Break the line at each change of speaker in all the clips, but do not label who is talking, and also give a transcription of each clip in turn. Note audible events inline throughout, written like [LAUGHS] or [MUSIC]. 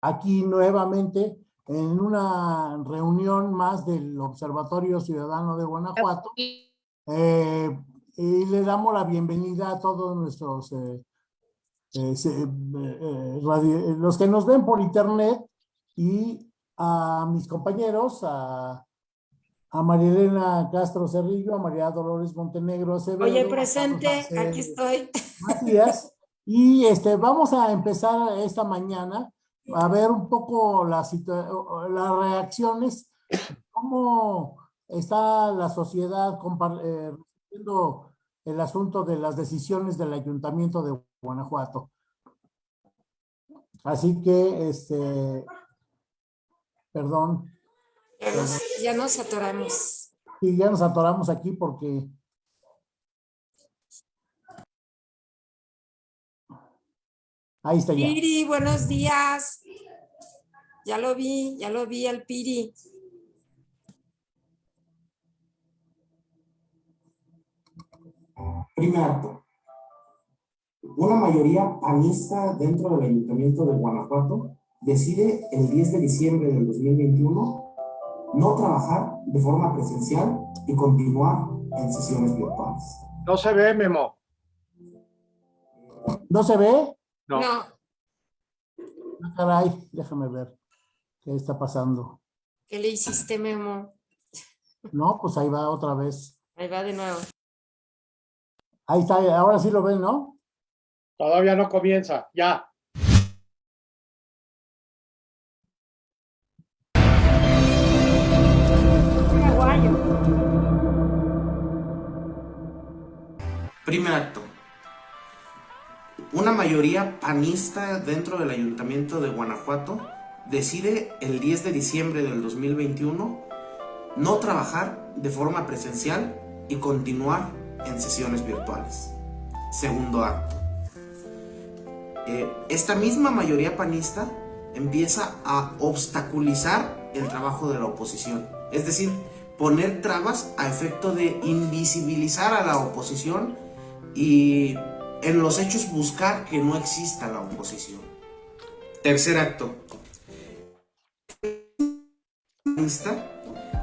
aquí nuevamente en una reunión más del Observatorio Ciudadano de Guanajuato. Eh, y le damos la bienvenida a todos nuestros, eh, eh, los que nos ven por internet y a mis compañeros, a, a María Elena Castro Cerrillo, a María Dolores Montenegro Acevedo.
Oye, presente, aquí estoy.
Matías. Y este, vamos a empezar esta mañana a ver un poco las, las reacciones, cómo está la sociedad eh, recibiendo el asunto de las decisiones del Ayuntamiento de Guanajuato. Así que, este, perdón.
Ya nos, ya nos atoramos.
Sí, ya nos atoramos aquí porque Ahí está ya.
Piri, buenos días. Ya lo vi, ya lo vi al Piri.
Primer acto. Una mayoría panista dentro del Ayuntamiento de Guanajuato decide el 10 de diciembre del 2021 no trabajar de forma presencial y continuar en sesiones virtuales.
No se ve, Memo.
¿No se ve?
No.
Ah, caray, déjame ver qué está pasando.
¿Qué le hiciste, Memo?
No, pues ahí va otra vez.
Ahí va de nuevo.
Ahí está, ahora sí lo ven, ¿no?
Todavía no comienza, ya.
Primer acto. Una mayoría panista dentro del Ayuntamiento de Guanajuato decide el 10 de diciembre del 2021 no trabajar de forma presencial y continuar en sesiones virtuales. Segundo acto. Eh, esta misma mayoría panista empieza a obstaculizar el trabajo de la oposición. Es decir, poner trabas a efecto de invisibilizar a la oposición y en los hechos buscar que no exista la oposición. Tercer acto.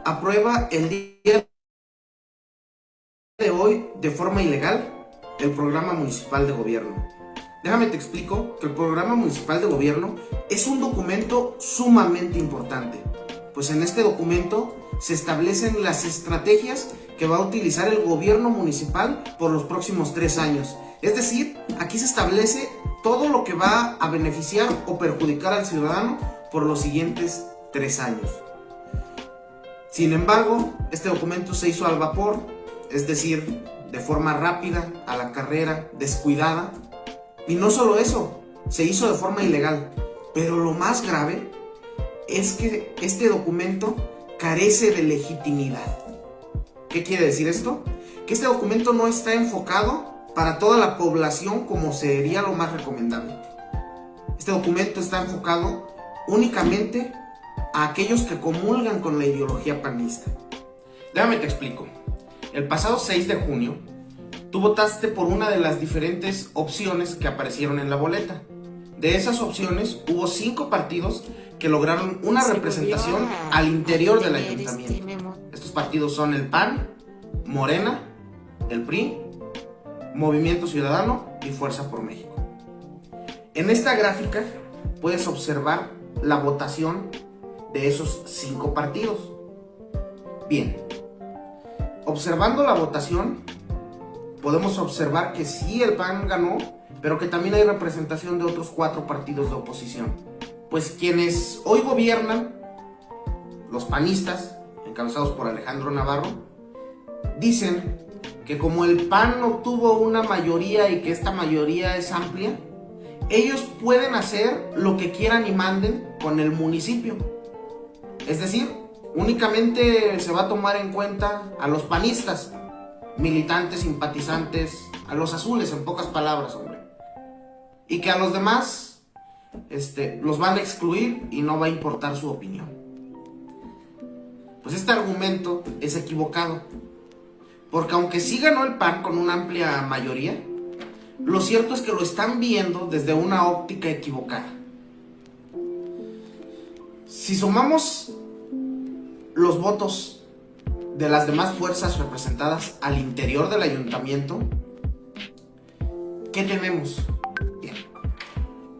Aprueba el día de hoy de forma ilegal el programa municipal de gobierno. Déjame te explico que el programa municipal de gobierno es un documento sumamente importante, pues en este documento se establecen las estrategias que va a utilizar el gobierno municipal por los próximos tres años es decir, aquí se establece todo lo que va a beneficiar o perjudicar al ciudadano por los siguientes tres años. Sin embargo, este documento se hizo al vapor, es decir, de forma rápida, a la carrera, descuidada. Y no solo eso, se hizo de forma ilegal. Pero lo más grave es que este documento carece de legitimidad. ¿Qué quiere decir esto? Que este documento no está enfocado para toda la población como sería lo más recomendable. Este documento está enfocado únicamente a aquellos que comulgan con la ideología panista. Déjame te explico. El pasado 6 de junio, tú votaste por una de las diferentes opciones que aparecieron en la boleta. De esas opciones, hubo cinco partidos que lograron una representación al interior del ayuntamiento. Estos partidos son el PAN, Morena, el PRI Movimiento Ciudadano y Fuerza por México. En esta gráfica puedes observar la votación de esos cinco partidos. Bien, observando la votación, podemos observar que sí el PAN ganó, pero que también hay representación de otros cuatro partidos de oposición. Pues quienes hoy gobiernan, los panistas, encabezados por Alejandro Navarro, dicen que como el PAN no tuvo una mayoría y que esta mayoría es amplia, ellos pueden hacer lo que quieran y manden con el municipio. Es decir, únicamente se va a tomar en cuenta a los panistas, militantes, simpatizantes, a los azules, en pocas palabras, hombre. Y que a los demás este, los van a excluir y no va a importar su opinión. Pues este argumento es equivocado. Porque aunque sí ganó el PAN con una amplia mayoría, lo cierto es que lo están viendo desde una óptica equivocada. Si sumamos los votos de las demás fuerzas representadas al interior del ayuntamiento, ¿qué tenemos? Bien,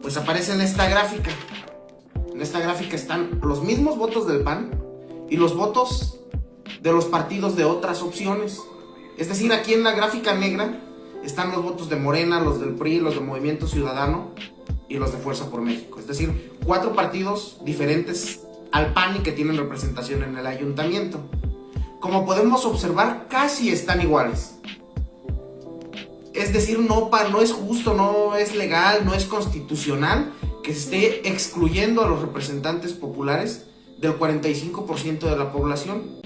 pues aparece en esta gráfica. En esta gráfica están los mismos votos del PAN y los votos de los partidos de otras opciones. Es decir, aquí en la gráfica negra están los votos de Morena, los del PRI, los del Movimiento Ciudadano y los de Fuerza por México. Es decir, cuatro partidos diferentes al PAN y que tienen representación en el ayuntamiento. Como podemos observar, casi están iguales. Es decir, no, no es justo, no es legal, no es constitucional que se esté excluyendo a los representantes populares del 45% de la población.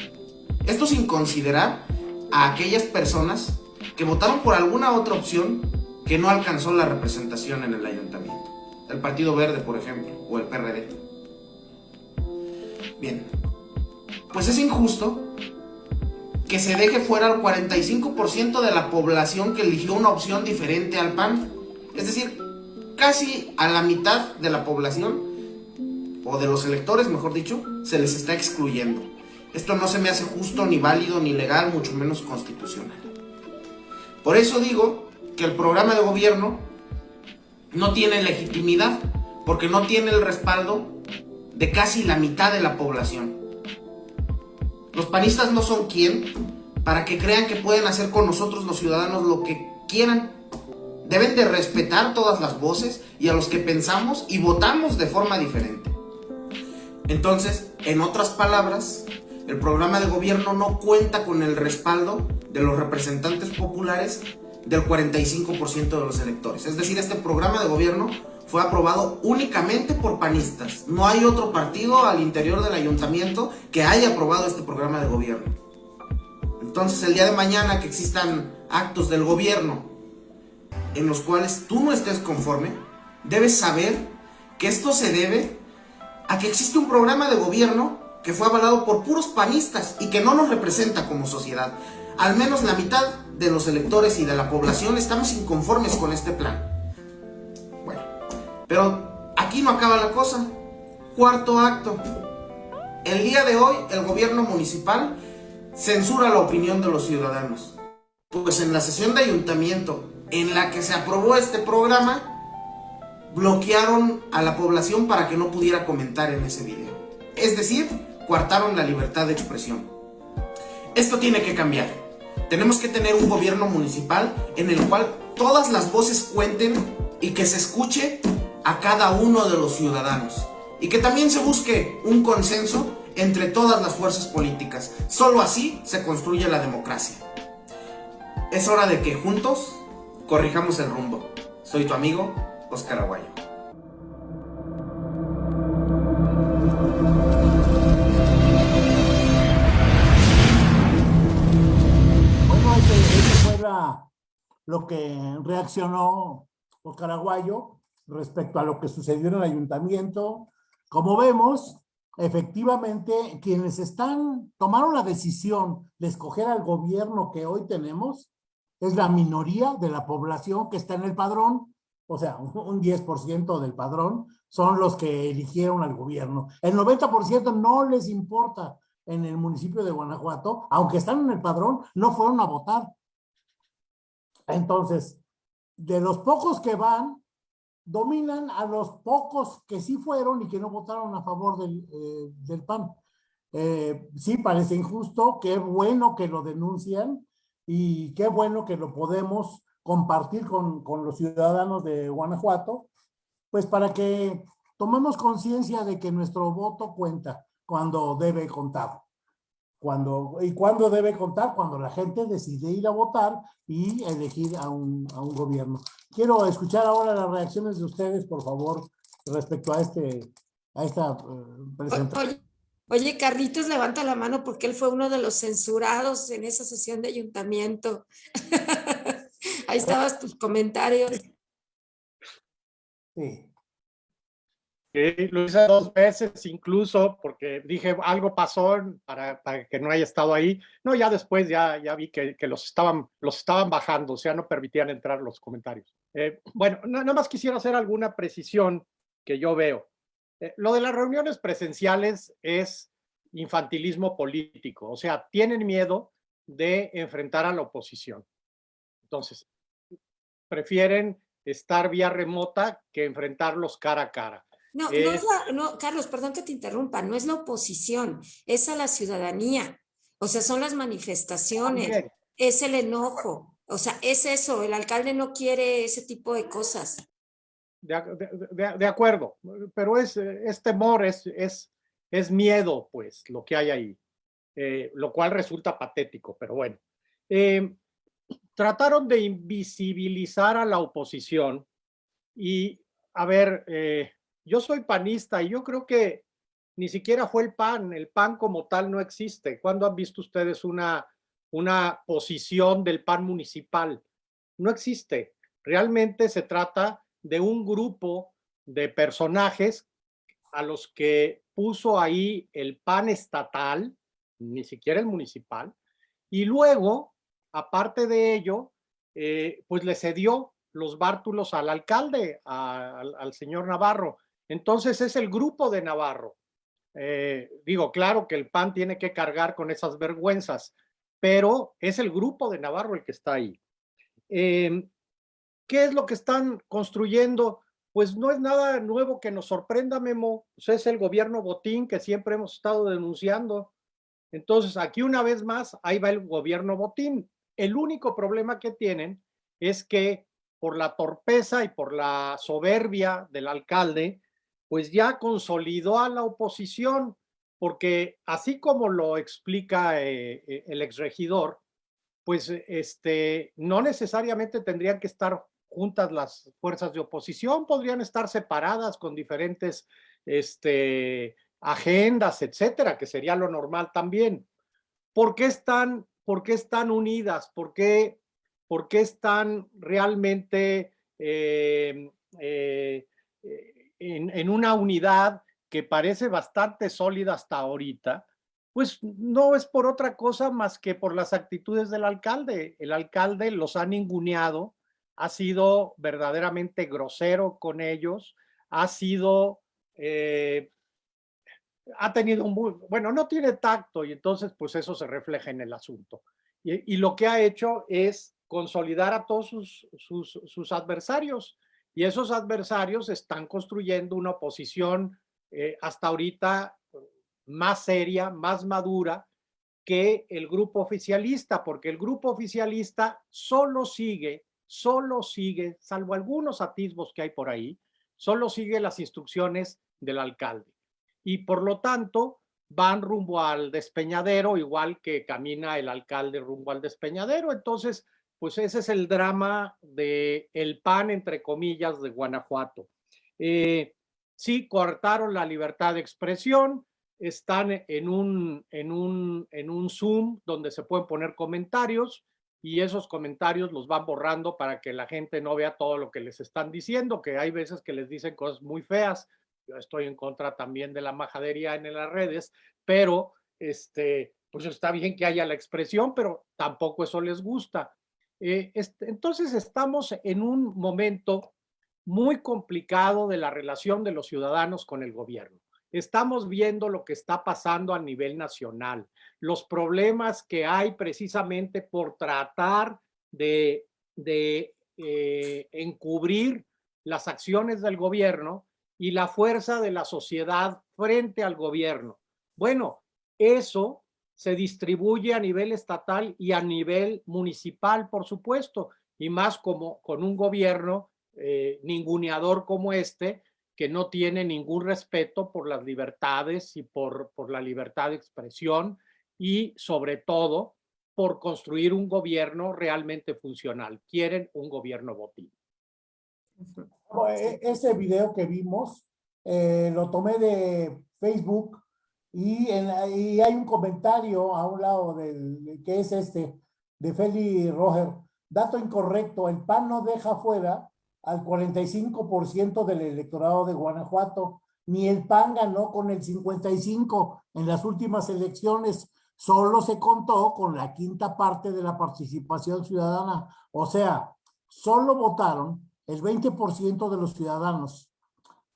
Esto sin considerar a aquellas personas que votaron por alguna otra opción que no alcanzó la representación en el ayuntamiento. El Partido Verde, por ejemplo, o el PRD. Bien, pues es injusto que se deje fuera el 45% de la población que eligió una opción diferente al PAN. Es decir, casi a la mitad de la población, o de los electores, mejor dicho, se les está excluyendo. Esto no se me hace justo, ni válido, ni legal, mucho menos constitucional. Por eso digo que el programa de gobierno no tiene legitimidad, porque no tiene el respaldo de casi la mitad de la población. Los panistas no son quien para que crean que pueden hacer con nosotros los ciudadanos lo que quieran. Deben de respetar todas las voces y a los que pensamos y votamos de forma diferente. Entonces, en otras palabras, el programa de gobierno no cuenta con el respaldo de los representantes populares del 45% de los electores. Es decir, este programa de gobierno fue aprobado únicamente por panistas. No hay otro partido al interior del ayuntamiento que haya aprobado este programa de gobierno. Entonces, el día de mañana que existan actos del gobierno en los cuales tú no estés conforme, debes saber que esto se debe a que existe un programa de gobierno que fue avalado por puros panistas y que no nos representa como sociedad. Al menos la mitad de los electores y de la población estamos inconformes con este plan. Bueno, pero aquí no acaba la cosa. Cuarto acto. El día de hoy el gobierno municipal censura la opinión de los ciudadanos. Pues en la sesión de ayuntamiento en la que se aprobó este programa, bloquearon a la población para que no pudiera comentar en ese video. Es decir, coartaron la libertad de expresión. Esto tiene que cambiar. Tenemos que tener un gobierno municipal en el cual todas las voces cuenten y que se escuche a cada uno de los ciudadanos. Y que también se busque un consenso entre todas las fuerzas políticas. Solo así se construye la democracia. Es hora de que juntos corrijamos el rumbo. Soy tu amigo, Oscar Aguayo.
Lo que reaccionó Oscar Aguayo respecto a lo que sucedió en el ayuntamiento. Como vemos, efectivamente, quienes están, tomaron la decisión de escoger al gobierno que hoy tenemos, es la minoría de la población que está en el padrón, o sea, un 10% del padrón son los que eligieron al gobierno. El 90% no les importa en el municipio de Guanajuato, aunque están en el padrón, no fueron a votar. Entonces, de los pocos que van, dominan a los pocos que sí fueron y que no votaron a favor del, eh, PAN. Eh, sí, parece injusto, qué bueno que lo denuncian y qué bueno que lo podemos compartir con, con los ciudadanos de Guanajuato, pues para que tomemos conciencia de que nuestro voto cuenta cuando debe contar. Cuando, ¿Y cuándo debe contar? Cuando la gente decide ir a votar y elegir a un, a un gobierno. Quiero escuchar ahora las reacciones de ustedes, por favor, respecto a, este, a esta uh, presentación.
Oye, Carlitos levanta la mano porque él fue uno de los censurados en esa sesión de ayuntamiento. [LAUGHS] Ahí estabas tus comentarios.
Sí. Sí, lo hice dos veces incluso porque dije algo pasó para, para, que no haya estado ahí. No, ya después ya, ya vi que, que, los, estaban, los estaban bajando, o sea, no permitían entrar los comentarios. Eh, bueno, nada más quisiera hacer alguna precisión que yo veo. eh, lo de las reuniones presenciales es infantilismo político, o sea, tienen miedo de enfrentar a la oposición. Entonces, prefieren estar vía remota que enfrentarlos cara a cara.
No, no, es la, no, Carlos, perdón que te interrumpa, no es la oposición, es a la ciudadanía. O sea, son las manifestaciones, es el enojo. O sea, es eso, el alcalde no quiere ese tipo de cosas.
De, acuerdo, pero es, es temor, es, es, es, miedo, pues, lo que hay ahí, eh, lo cual resulta patético, pero bueno. Eh, trataron de invisibilizar a la oposición y, a ver, eh, yo soy panista y yo creo que ni siquiera fue el PAN, el PAN como tal no existe. ¿Cuándo han visto ustedes una, una posición del PAN municipal? No existe. Realmente se trata de un grupo de personajes a los que puso ahí el PAN estatal, ni siquiera el municipal, y luego, aparte de ello, eh, pues le cedió los bártulos al alcalde, al señor Navarro. Entonces es el grupo de Navarro. Eh, digo, claro que el PAN tiene que cargar con esas vergüenzas, pero es el grupo de Navarro el que está ahí. Em, ¿Qué es lo que están construyendo? Pues no es nada nuevo que nos sorprenda, Memo. Pues es el gobierno botín que siempre hemos estado denunciando. Entonces, aquí una vez más, ahí va el gobierno botín. El único problema que tienen es que por la torpeza y por la soberbia del alcalde, pues ya consolidó a la oposición, porque así como lo explica eh, eh, el exregidor, pues este, no necesariamente tendrían que estar juntas las fuerzas de oposición, podrían estar separadas con diferentes este, agendas, etcétera, que sería lo normal también. ¿Por qué están, por qué están unidas? ¿Por qué, por qué están realmente eh, en, una unidad que parece bastante sólida hasta ahorita? Pues no es por otra cosa más que por las actitudes del alcalde. El alcalde los ha ninguneado, ha sido verdaderamente grosero con ellos, ha sido, eh, ha tenido un muy, bueno, no tiene tacto y entonces pues eso se refleja en el asunto. Y, lo que ha hecho es consolidar a todos sus, sus, adversarios y esos adversarios están construyendo una oposición eh, hasta ahorita más seria, más madura que el grupo oficialista, porque el grupo oficialista solo sigue solo sigue, salvo algunos atisbos que hay por ahí, solo sigue las instrucciones del alcalde. Y por lo tanto, van rumbo al despeñadero, igual que camina el alcalde rumbo al despeñadero. Entonces, pues ese es el drama de el PAN, entre comillas, de Guanajuato. Eh, sí, cortaron la libertad de expresión, están en un, en, un, en un Zoom donde se pueden poner comentarios, y esos comentarios los van borrando para que la gente no vea todo lo que les están diciendo, que hay veces que les dicen cosas muy feas. Yo estoy en contra también de la majadería en las redes, pero este, pues está bien que haya la expresión, pero tampoco eso les gusta. Eh, entonces estamos en un momento muy complicado de la relación de los ciudadanos con el gobierno. Estamos viendo lo que está pasando a nivel nacional, los problemas que hay precisamente por tratar de, eh, encubrir las acciones del gobierno y la fuerza de la sociedad frente al gobierno. Bueno, eso se distribuye a nivel estatal y a nivel municipal, por supuesto, y más como con un gobierno eh, ninguneador como este, que no tiene ningún respeto por las libertades y por, por la libertad de expresión y sobre todo por construir un gobierno realmente funcional. Quieren un gobierno botín.
E, ese video que vimos eh, lo tomé de Facebook y, en, y, hay un comentario a un lado del que es este de Feli Roger. Dato incorrecto, el PAN no deja fuera al 45% del electorado de Guanajuato. Ni el PAN ganó con el 55 en las últimas elecciones. Solo se contó con la quinta parte de la participación ciudadana. O sea, solo votaron el 20% de los ciudadanos.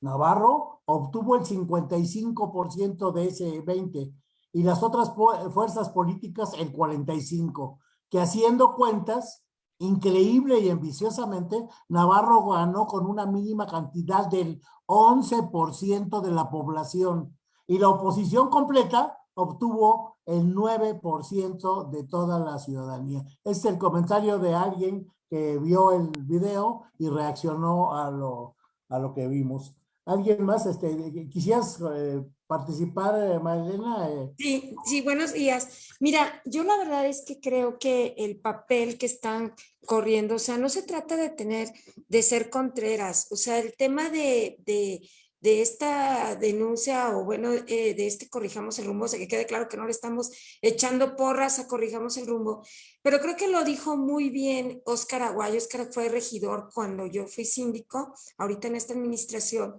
Navarro obtuvo el 55% de ese 20 y las otras fuerzas políticas el 45, que haciendo cuentas, increíble y ambiciosamente, Navarro ganó con una mínima cantidad del 11% de la población y la oposición completa obtuvo el 9% de toda la ciudadanía. Este es el comentario de alguien que vio el video y reaccionó a lo, a lo que vimos. ¿Alguien más? Este, ¿Quisieras eh, participar, eh, Marilena? Eh,
sí, sí, buenos días. Mira, yo la verdad es que creo que el papel que están corriendo, o sea, no se trata de tener, de ser contreras, o sea, el tema de, de de esta denuncia o bueno, eh, de este corrijamos el rumbo, o sea, que quede claro que no le estamos echando porras a corrijamos el rumbo, pero creo que lo dijo muy bien Óscar Aguayo, Óscar fue regidor cuando yo fui síndico, ahorita en esta administración,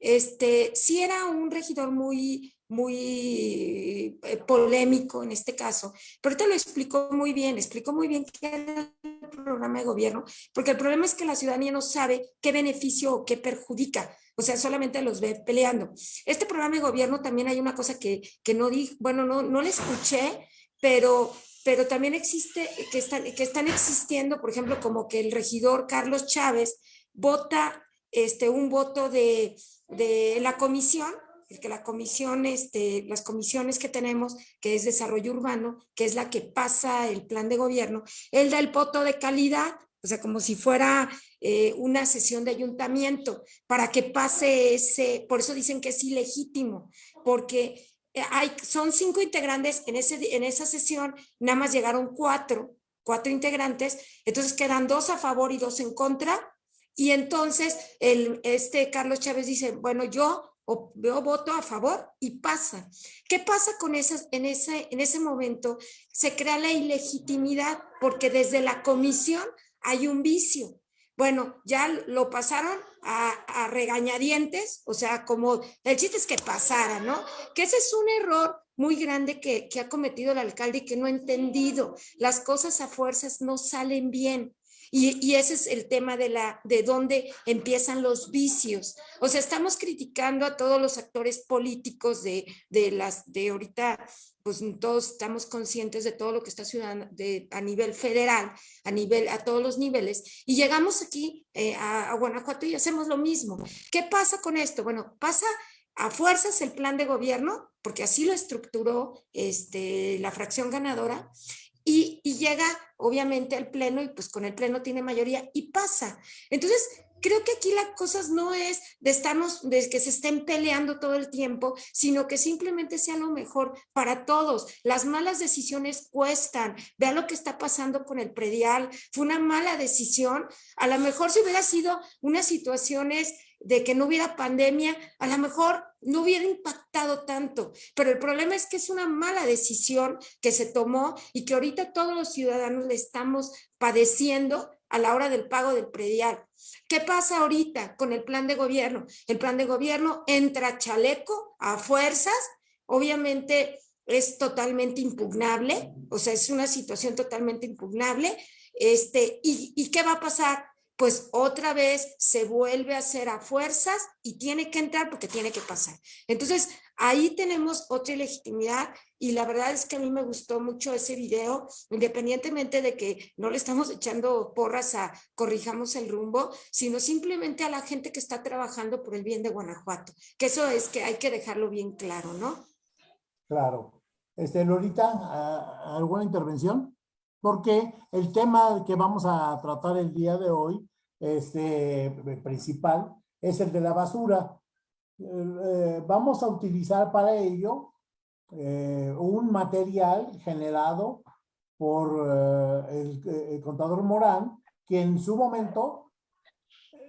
este, sí era un regidor muy, muy eh, polémico en este caso, pero ahorita lo explicó muy bien, explicó muy bien qué era el programa de gobierno, porque el problema es que la ciudadanía no sabe qué beneficio o qué perjudica o sea, solamente los ve peleando. Este programa de gobierno también hay una cosa que, que no di, bueno, no, no le escuché, pero, pero también existe, que están, que están existiendo, por ejemplo, como que el regidor Carlos Chávez vota este, un voto de, de la comisión, el que la comisión, este, las comisiones que tenemos, que es desarrollo urbano, que es la que pasa el plan de gobierno, él da el voto de calidad o sea, como si fuera eh, una sesión de ayuntamiento, para que pase ese, por eso dicen que es ilegítimo, porque eh, hay, son cinco integrantes en, ese, en esa sesión, nada más llegaron cuatro, cuatro integrantes, entonces quedan dos a favor y dos en contra, y entonces el, este Carlos Chávez dice, bueno, yo veo voto a favor y pasa. ¿Qué pasa con esas, en, ese, en ese momento? Se crea la ilegitimidad porque desde la comisión hay un vicio. Bueno, ya lo pasaron a, regañadientes, o sea, como el chiste es que pasara, ¿no? Que ese es un error muy grande que, que ha cometido el alcalde y que no ha entendido. Las cosas a fuerzas no salen bien. Y, ese es el tema de, la, de dónde empiezan los vicios. O sea, estamos criticando a todos los actores políticos de, de las, de ahorita, pues todos estamos conscientes de todo lo que está ciudadano, de, a nivel federal, a nivel, a todos los niveles, y llegamos aquí eh, a, a Guanajuato y hacemos lo mismo. ¿Qué pasa con esto? Bueno, pasa a fuerzas el plan de gobierno, porque así lo estructuró este, la fracción ganadora, y, llega obviamente al pleno y pues con el pleno tiene mayoría y pasa. Entonces, creo que aquí las cosas no es de estarnos, de que se estén peleando todo el tiempo, sino que simplemente sea lo mejor para todos. Las malas decisiones cuestan. Vea lo que está pasando con el predial. Fue una mala decisión. A lo mejor si hubiera sido unas situaciones de que no hubiera pandemia, a lo mejor no hubiera impactado tanto, pero el problema es que es una mala decisión que se tomó y que ahorita todos los ciudadanos le estamos padeciendo a la hora del pago del predial. ¿Qué pasa ahorita con el plan de gobierno? El plan de gobierno entra chaleco a fuerzas, obviamente es totalmente impugnable, o sea, es una situación totalmente impugnable, este, ¿y, y qué va a pasar? Pues otra vez se vuelve a hacer a fuerzas y tiene que entrar porque tiene que pasar. Entonces, ahí tenemos otra legitimidad y la verdad es que a mí me gustó mucho ese video, independientemente de que no le estamos echando porras a corrijamos el rumbo, sino simplemente a la gente que está trabajando por el bien de Guanajuato, que eso es que hay que dejarlo bien claro, ¿no?
Claro. Este, Lorita, ¿alguna intervención? Porque el tema que vamos a tratar el día de hoy, este, principal, es el de la basura. Eh, vamos a utilizar para ello eh, un material generado por eh, el, contador Morán, que en su momento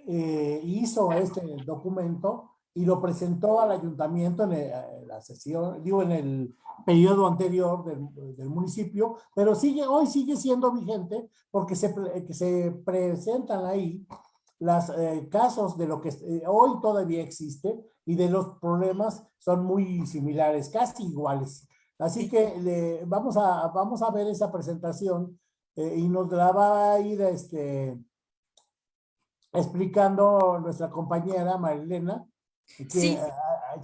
hizo este documento y lo presentó al ayuntamiento en, la sesión, digo, en el periodo anterior del, municipio, pero sigue, hoy sigue siendo vigente porque se, que se presentan ahí los eh, casos de lo que eh, hoy todavía existe y de los problemas son muy similares, casi iguales. Así que vamos, a, vamos a ver esa presentación eh, y nos la va a ir este, explicando nuestra compañera Marilena sí.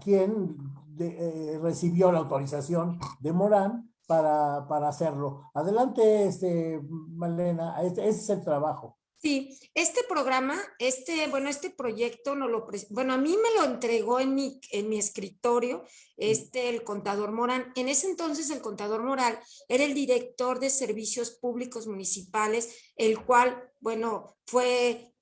¿Quién eh, recibió la autorización de Morán para, para hacerlo? Adelante, este, Malena, este, ese es el trabajo.
Sí, este programa, este, bueno, este proyecto no lo, bueno, a mí me lo entregó en mi, en mi escritorio, este, el contador Morán. En ese entonces el contador Moral era el director de servicios públicos municipales, el cual, bueno, fue,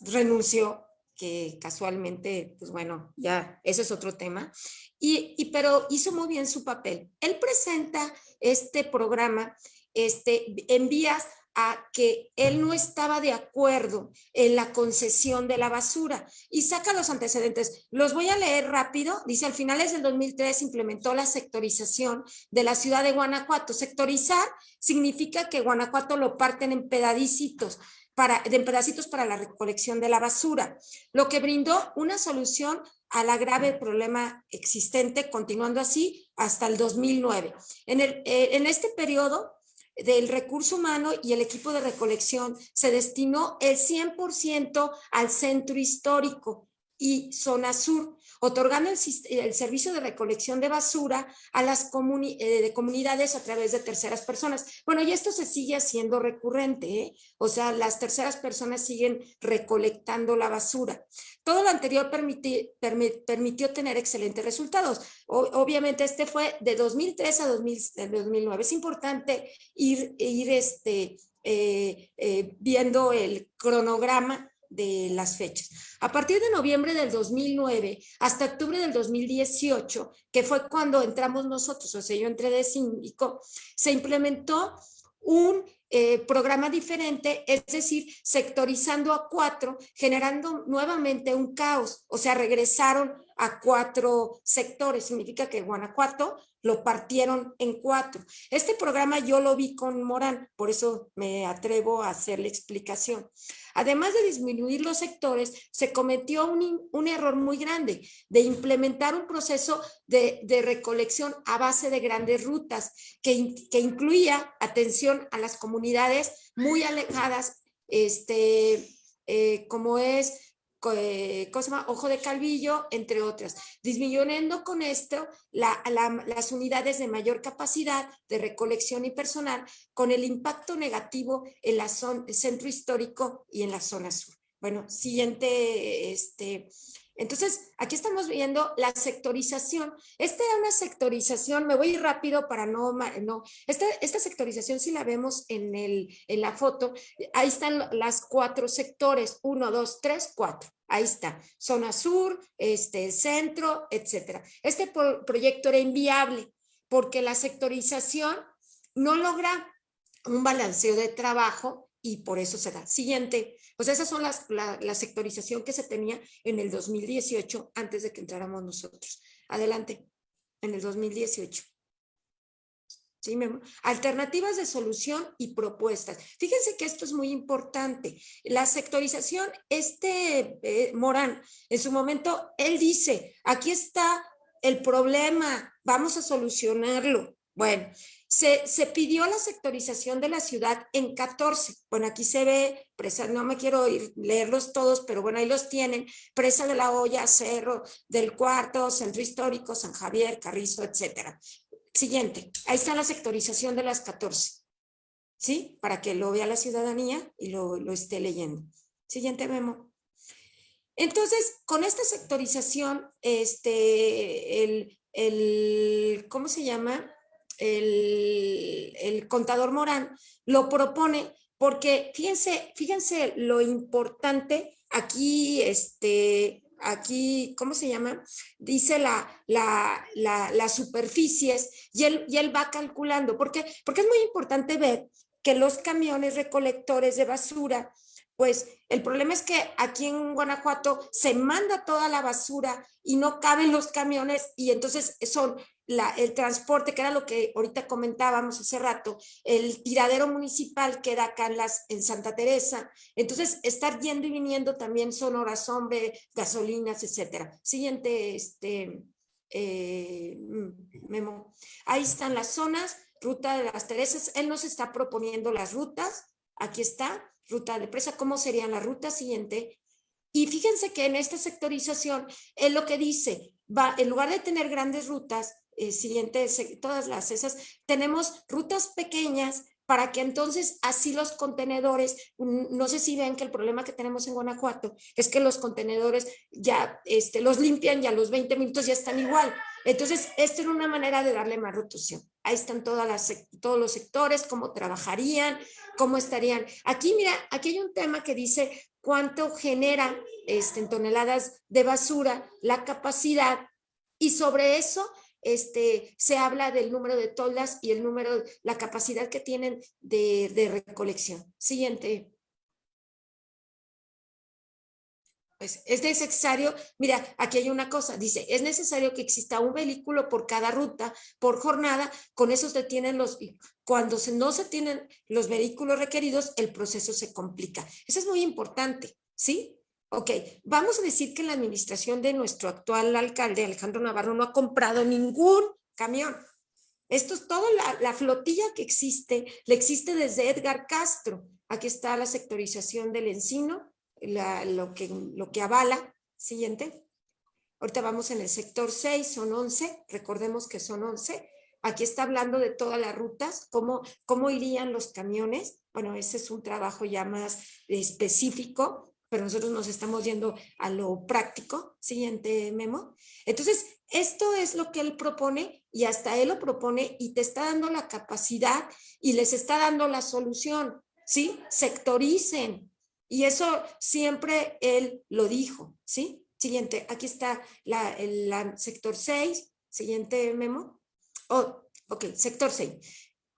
renunció, que casualmente, pues bueno, ya, ese es otro tema. Y, pero hizo muy bien su papel. Él presenta este programa, este, en vías a que él no estaba de acuerdo en la concesión de la basura y saca los antecedentes. Los voy a leer rápido. Dice, al finales del 2003 implementó la sectorización de la ciudad de Guanajuato. Sectorizar significa que Guanajuato lo parten en pedadicitos. Para, en pedacitos para la recolección de la basura, lo que brindó una solución a la grave problema existente, continuando así hasta el 2009. En, el, eh, en este periodo, del recurso humano y el equipo de recolección se destinó el 100% al centro histórico y zona sur, otorgando el, servicio de recolección de basura a las eh, comunidades a través de terceras personas. Bueno, y esto se sigue haciendo recurrente, ¿eh? o sea, las terceras personas siguen recolectando la basura. Todo lo anterior permitió tener excelentes resultados. obviamente este fue de 2003 a 2009. Es importante ir, este, eh, viendo el cronograma de las fechas. A partir de noviembre del 2009 hasta octubre del 2018, que fue cuando entramos nosotros, o sea, yo entré de síndico, se implementó un eh, programa diferente, es decir, sectorizando a cuatro, generando nuevamente un caos, o sea, regresaron a cuatro sectores, significa que Guanajuato lo partieron en cuatro. Este programa yo lo vi con Morán, por eso me atrevo a hacer la explicación. Además de disminuir los sectores, se cometió un, error muy grande de implementar un proceso de, recolección a base de grandes rutas que, que incluía atención a las comunidades muy alejadas, este, eh, como es eh, Ojo de Calvillo, entre otras, disminuyendo con esto las unidades de mayor capacidad de recolección y personal con el impacto negativo en la zona, centro histórico y en la zona sur. Bueno, siguiente, este, entonces, aquí estamos viendo la sectorización. Esta era una sectorización, me voy rápido para no, no, esta, esta sectorización si la vemos en, el, en la foto, ahí están las cuatro sectores, uno, dos, tres, cuatro. Ahí está, zona sur, este, centro, etcétera. Este proyecto era inviable porque la sectorización no logra un balanceo de trabajo y por eso se da. Siguiente, pues esas son las, la, sectorización que se tenía en el 2018 antes de que entráramos nosotros. Adelante, en el 2018. ¿Sí, Alternativas de solución y propuestas. Fíjense que esto es muy importante. La sectorización, este eh, Morán, en su momento, él dice, aquí está el problema, vamos a solucionarlo. Bueno, se, se, pidió la sectorización de la ciudad en 14. Bueno, aquí se ve, presa, no me quiero ir, leerlos todos, pero bueno, ahí los tienen. Presa de la Olla, Cerro del Cuarto, Centro Histórico, San Javier, Carrizo, etcétera. Siguiente, ahí está la sectorización de las 14. ¿Sí? Para que lo vea la ciudadanía y lo, lo esté leyendo. Siguiente memo. Entonces, con esta sectorización, este, el, el ¿cómo se llama? El, el contador Morán lo propone porque fíjense, fíjense lo importante aquí, este, aquí, ¿cómo se llama? Dice la, la, la, las superficies y él, y él va calculando. ¿Por qué? Porque es muy importante ver que los camiones recolectores de basura, pues el problema es que aquí en Guanajuato se manda toda la basura y no caben los camiones y entonces son el transporte, que era lo que ahorita comentábamos hace rato, el tiradero municipal queda acá en, las, en Santa Teresa, entonces estar yendo y viniendo también son horas hombre, gasolinas, etcétera. Siguiente, este, eh, mm, memo. Ahí están las zonas, ruta de las Teresas, él nos está proponiendo las rutas, aquí está, ruta de presa, ¿cómo serían las rutas? Siguiente, Y fíjense que en esta sectorización, es lo que dice, va, en lugar de tener grandes rutas, eh, siguientes, todas las esas, tenemos rutas pequeñas para que entonces así los contenedores, no sé si ven que el problema que tenemos en Guanajuato es que los contenedores ya este, los limpian y a los 20 minutos ya están igual. Entonces, esto es una manera de darle más rotación. Ahí están todos los sectores, cómo trabajarían, cómo estarían. Aquí, mira, aquí hay un tema que dice cuánto genera este, en toneladas de basura la capacidad y sobre eso este, se habla del número de toldas y el número, la capacidad que tienen de, de recolección. Siguiente. Pues es necesario, mira, aquí hay una cosa, dice, es necesario que exista un vehículo por cada ruta, por jornada, con eso se tienen los, cuando no se tienen los vehículos requeridos, el proceso se complica. Eso es muy importante, ¿sí? Ok, vamos a decir que la administración de nuestro actual alcalde, Alejandro Navarro, no ha comprado ningún camión. Esto es toda la, flotilla que existe, le existe desde Edgar Castro. Aquí está la sectorización del encino, lo, que, lo que avala. Siguiente. Ahorita vamos en el sector 6, son 11, recordemos que son 11. Aquí está hablando de todas las rutas, cómo, cómo irían los camiones. Bueno, ese es un trabajo ya más específico pero nosotros nos estamos yendo a lo práctico. Siguiente memo. Entonces, esto es lo que él propone y hasta él lo propone y te está dando la capacidad y les está dando la solución, ¿sí? Sectoricen. Y eso siempre él lo dijo, ¿sí? Siguiente, aquí está la, el sector 6, siguiente memo. Oh, ok, sector 6.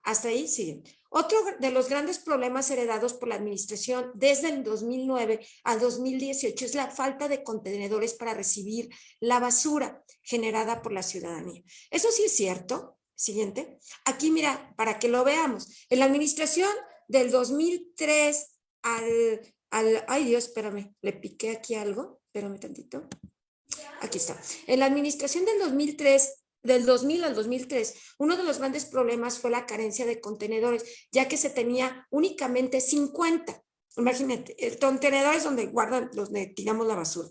Hasta ahí siguen. Otro de los grandes problemas heredados por la administración desde el 2009 al 2018 es la falta de contenedores para recibir la basura generada por la ciudadanía. Eso sí es cierto. Siguiente. Aquí mira, para que lo veamos. En la administración del 2003 al, al ay Dios, espérame, le piqué aquí algo, espérame tantito. Aquí está. En la administración del 2003 del 2000 al 2003, uno de los grandes problemas fue la carencia de contenedores, ya que se tenía únicamente 50. Imagínate, contenedores donde guardan, donde tiramos la basura.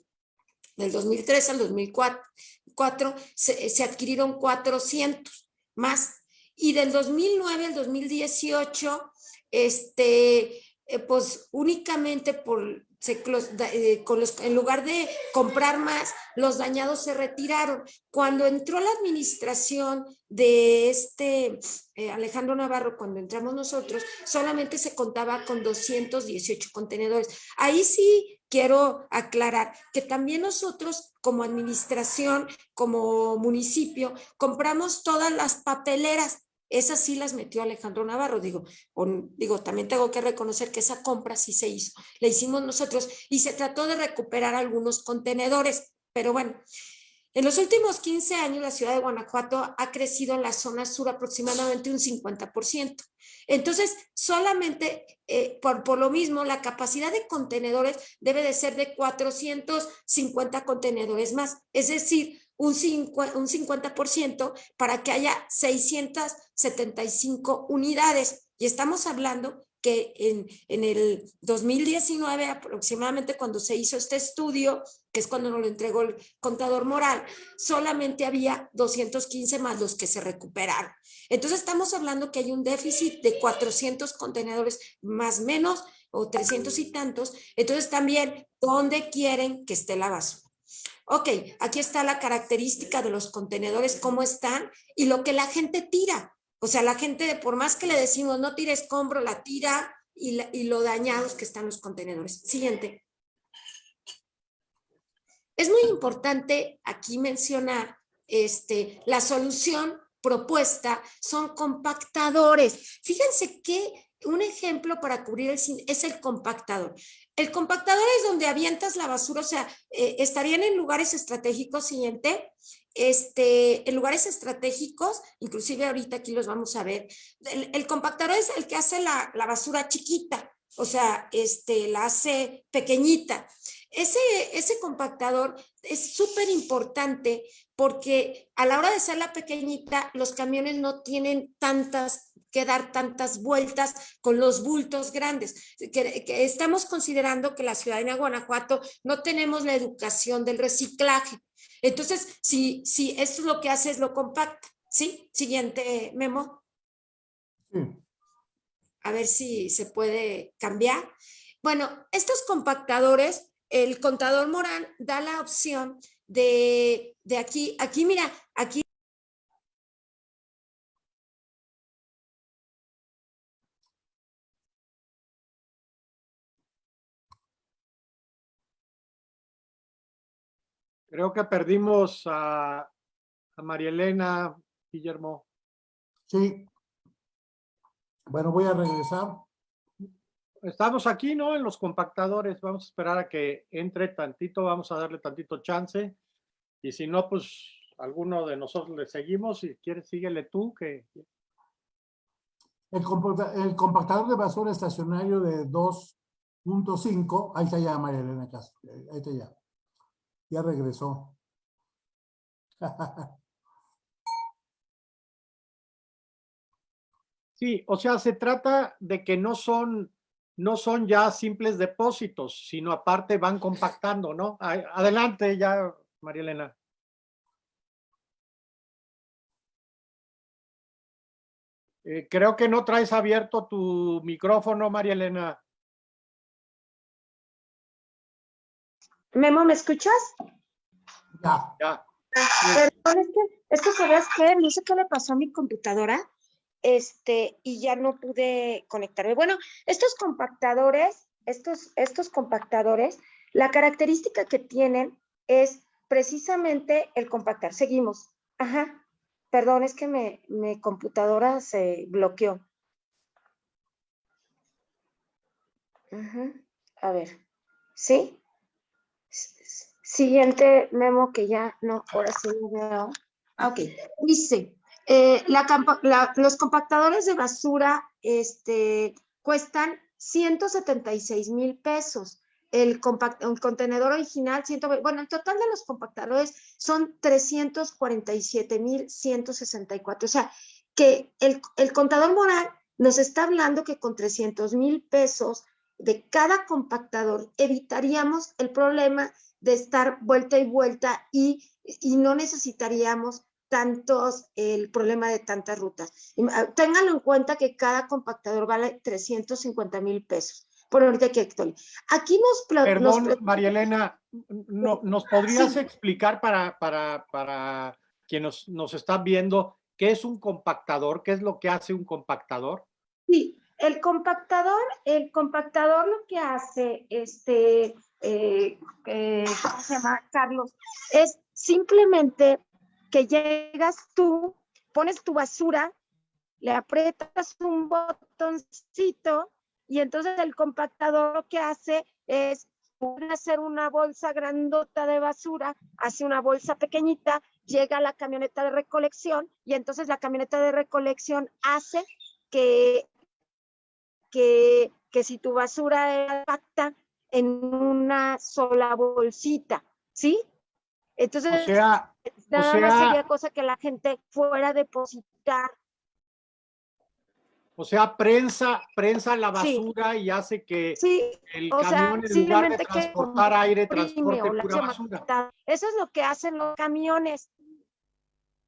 Del 2003 al 2004 se, se adquirieron 400 más. Y del 2009 al 2018, este, eh, pues únicamente por eh, con los, en lugar de comprar más, los dañados se retiraron. Cuando entró la administración de este eh, Alejandro Navarro, cuando entramos nosotros, solamente se contaba con 218 contenedores. Ahí sí quiero aclarar que también nosotros como administración, como municipio, compramos todas las papeleras esas sí las metió Alejandro Navarro, digo, digo, también tengo que reconocer que esa compra sí se hizo, la hicimos nosotros y se trató de recuperar algunos contenedores, pero bueno, en los últimos 15 años la ciudad de Guanajuato ha crecido en la zona sur aproximadamente un 50%. Entonces, solamente eh, por, por lo mismo, la capacidad de contenedores debe de ser de 450 contenedores más, es decir, un, 50% para que haya 675 unidades. Y estamos hablando que en, en, el 2019 aproximadamente cuando se hizo este estudio, que es cuando nos lo entregó el contador moral, solamente había 215 más los que se recuperaron. Entonces estamos hablando que hay un déficit de 400 contenedores más menos o 300 y tantos. Entonces también, ¿dónde quieren que esté la basura? Ok, aquí está la característica de los contenedores, cómo están y lo que la gente tira. O sea, la gente, por más que le decimos no tires escombro, la tira y, y lo dañados que están los contenedores. Siguiente. Es muy importante aquí mencionar este, la solución propuesta son compactadores. Fíjense que un ejemplo para cubrir el es el compactador. El compactador es donde avientas la basura, o sea, eh, estarían en lugares estratégicos, siguiente, este, en lugares estratégicos, inclusive ahorita aquí los vamos a ver. El, compactador es el que hace la, la, basura chiquita, o sea, este, la hace pequeñita. Ese, ese compactador es súper importante
porque a la hora de ser la pequeñita, los camiones no tienen tantas que dar tantas vueltas con los bultos grandes. Que, estamos considerando que la ciudad de Guanajuato no tenemos la educación del reciclaje. Entonces, si, si esto es lo que hace, es lo compacta. ¿Sí? Siguiente memo. A ver si se puede cambiar. Bueno, estos compactadores, el contador Morán da la opción de, de aquí, aquí mira, aquí
Creo que perdimos a, a María Elena, Guillermo.
Sí. Bueno, voy a regresar.
Estamos aquí, ¿no? En los compactadores. Vamos a esperar a que entre tantito. Vamos a darle tantito chance. Y si no, pues alguno de nosotros le seguimos. Si quieres, síguele tú. que
El, compactador de basura estacionario de 2.5. Ahí está ya María Elena Castro. Ahí está ya. Ya regresó. [LAUGHS]
Sí, o sea, se trata de que no son, no son ya simples depósitos, sino aparte van compactando, ¿no? Adelante ya, María Elena. Eh, creo que no traes abierto tu micrófono, María Elena.
Memo, ¿me escuchas?
Ya.
Ya.
Perdón, es que, es que sabes qué, no sé qué le pasó a mi computadora, este, y ya no pude conectarme. Bueno, estos compactadores, estos, estos compactadores, la característica que tienen es precisamente el compactar. Seguimos. Ajá. Perdón, es que me, mi computadora se bloqueó. A ver. ¿Sí? Siguiente memo que ya no, ahora sí lo veo. Ah, ok, dice, eh, los compactadores de basura este, cuestan 176 mil pesos. El, contenedor original, bueno, el total de los compactadores son 347 mil 164. O sea, que el, el contador moral nos está hablando que con 300 mil pesos de cada compactador evitaríamos el problema de estar vuelta y vuelta y, no necesitaríamos tantos, el problema de tantas rutas. Ah, ténganlo en cuenta que cada compactador vale 350 mil pesos. Por ahorita que Aquí nos...
Perdón, María Elena, no, ¿nos podrías explicar para, para, para quienes nos, nos están viendo qué es un compactador? ¿Qué es lo que hace un compactador?
Sí, el compactador, el compactador lo que hace, este, eh, eh, ¿cómo se llama, Carlos? Es simplemente que llegas tú, pones tu basura, le aprietas un botoncito y entonces el compactador lo que hace es hacer una bolsa grandota de basura, hace una bolsa pequeñita, llega a la camioneta de recolección y entonces la camioneta de recolección hace que, que, que si tu basura es compacta, en una sola bolsita, ¿sí? Entonces, nada más sería cosa que la gente fuera a depositar.
O sea, prensa, prensa la basura y hace que el camión en lugar de transportar aire, transporte pura basura.
Eso es lo que hacen los camiones.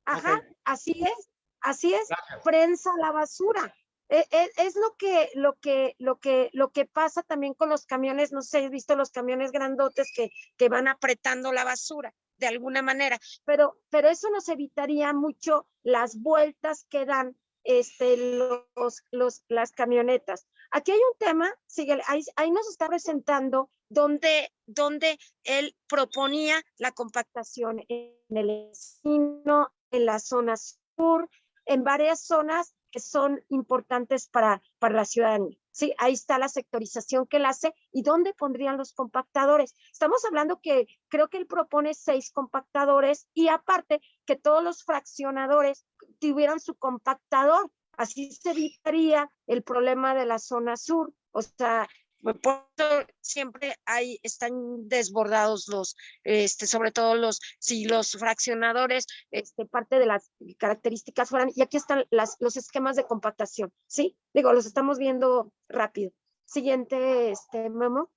Ajá, así es, así es, prensa la basura. E, e, es, lo que, lo que, lo que, lo que pasa también con los camiones, no sé, he visto los camiones grandotes que, que van apretando la basura de alguna manera, pero, pero eso nos evitaría mucho las vueltas que dan este, los, los, las camionetas. Aquí hay un tema, sigue, ahí, ahí, nos está presentando donde, donde él proponía la compactación en el vecino, en la zona sur, en varias zonas que son importantes para, para la ciudadanía. Sí, ahí está la sectorización que él hace y dónde pondrían los compactadores. Estamos hablando que creo que él propone seis compactadores y aparte que todos los fraccionadores tuvieran su compactador. Así se evitaría el problema de la zona sur. O sea, por eso siempre hay, están desbordados los, este, sobre todo los, si los fraccionadores, este, parte de las características fueran, y aquí están las, los esquemas de compactación, ¿sí? Digo, los estamos viendo rápido. Siguiente, este, Memo.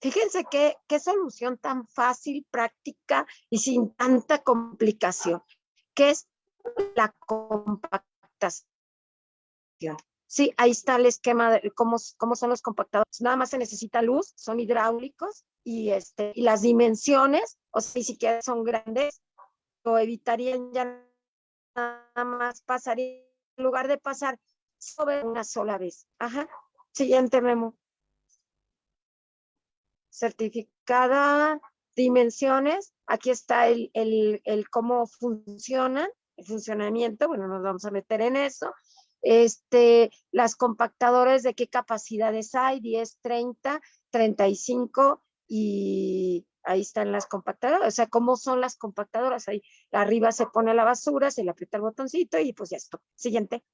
Fíjense qué, qué solución tan fácil, práctica y sin tanta complicación, que es la compactación. Sí, ahí está el esquema de cómo, cómo son los compactadores. Nada más se necesita luz, son hidráulicos y, este, y las dimensiones, o sea, si siquiera son grandes, o evitarían ya nada más pasar, en lugar de pasar sobre una sola vez. Ajá. Siguiente memo. Certificada, dimensiones. Aquí está el, el, el cómo funcionan, el funcionamiento. Bueno, nos vamos a meter en eso este, las compactadores de qué capacidades hay, 10, 30, 35 y ahí están las compactadoras, o sea, cómo son las compactadoras, ahí arriba se pone la basura, se le aprieta el botoncito y pues ya está. Siguiente.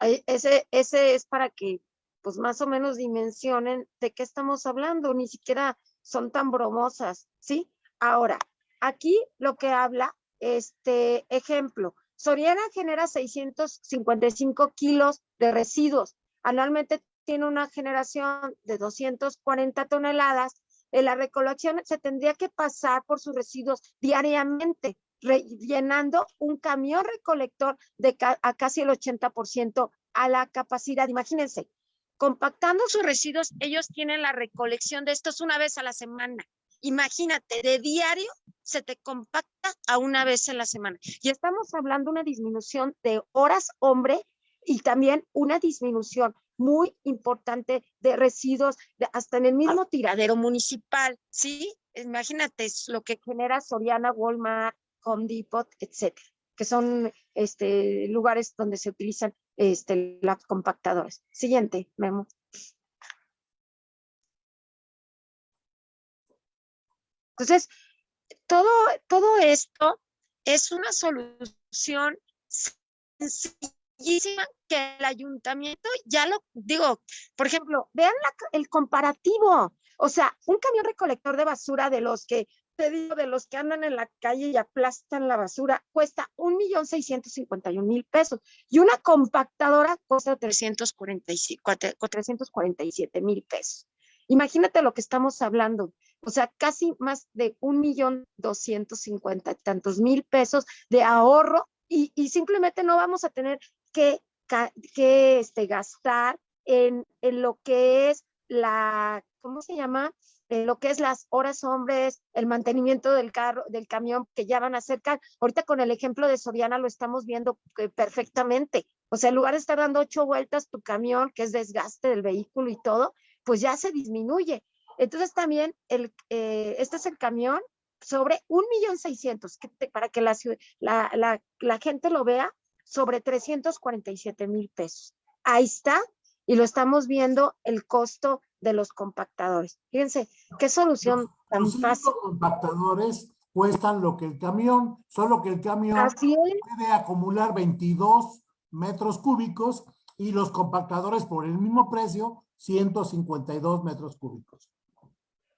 Ese, ese es para que pues más o menos dimensionen de qué estamos hablando, ni siquiera son tan bromosas, ¿sí? Ahora, aquí lo que habla este ejemplo, Soriana genera 655 kilos de residuos. Anualmente tiene una generación de 240 toneladas. En la recolección se tendría que pasar por sus residuos diariamente, llenando un camión recolector de a casi el 80% a la capacidad. Imagínense, compactando sus residuos, ellos tienen la recolección de estos una vez a la semana. Imagínate, de diario se te compacta a una vez en la semana. Y estamos hablando de una disminución de horas hombre y también una disminución muy importante de residuos, hasta en el mismo tiradero municipal, ¿sí? Imagínate lo que genera Soriana, Walmart, Home Depot, etcétera, que son este, lugares donde se utilizan este, las compactadoras. Siguiente, Memo. Entonces, todo, todo esto es una solución sencillísima que el ayuntamiento ya lo digo, por ejemplo, vean el comparativo, o sea, un camión recolector de basura de los que te digo, de los que andan en la calle y aplastan la basura, cuesta un millón cincuenta y mil pesos. Y una compactadora cuesta trescientos cuarenta y siete mil pesos. Imagínate lo que estamos hablando o sea, casi más de un millón doscientos cincuenta tantos mil pesos de ahorro y, simplemente no vamos a tener que, que este, gastar en, en, lo que es la, ¿cómo se llama? En lo que es las horas hombres, el mantenimiento del carro, del camión que ya van a acercar. Ahorita con el ejemplo de Soriana lo estamos viendo eh, perfectamente. O sea, en lugar de estar dando ocho vueltas tu camión, que es desgaste del vehículo y todo, pues ya se disminuye. Entonces también el, eh, este es el camión sobre un millón seiscientos, para que la, la, la, gente lo vea, sobre 347 mil pesos. Ahí está, y lo estamos viendo el costo de los compactadores. Fíjense, qué solución tan fácil.
Los compactadores cuestan lo que el camión, solo que el camión puede acumular 22 metros cúbicos y los compactadores por el mismo precio, 152 metros cúbicos.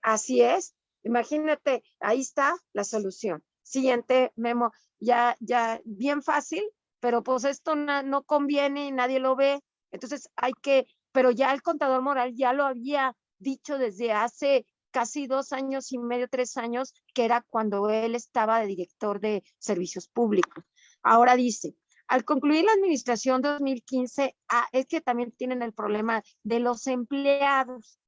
Así es. Imagínate, ahí está la solución. Siguiente memo, ya, ya, bien fácil, pero pues esto no, conviene y nadie lo ve. Entonces hay que, pero ya el contador moral ya lo había dicho desde hace casi dos años y medio, tres años, que era cuando él estaba de director de servicios públicos. Ahora dice, al concluir la administración 2015, ah, es que también tienen el problema de los empleados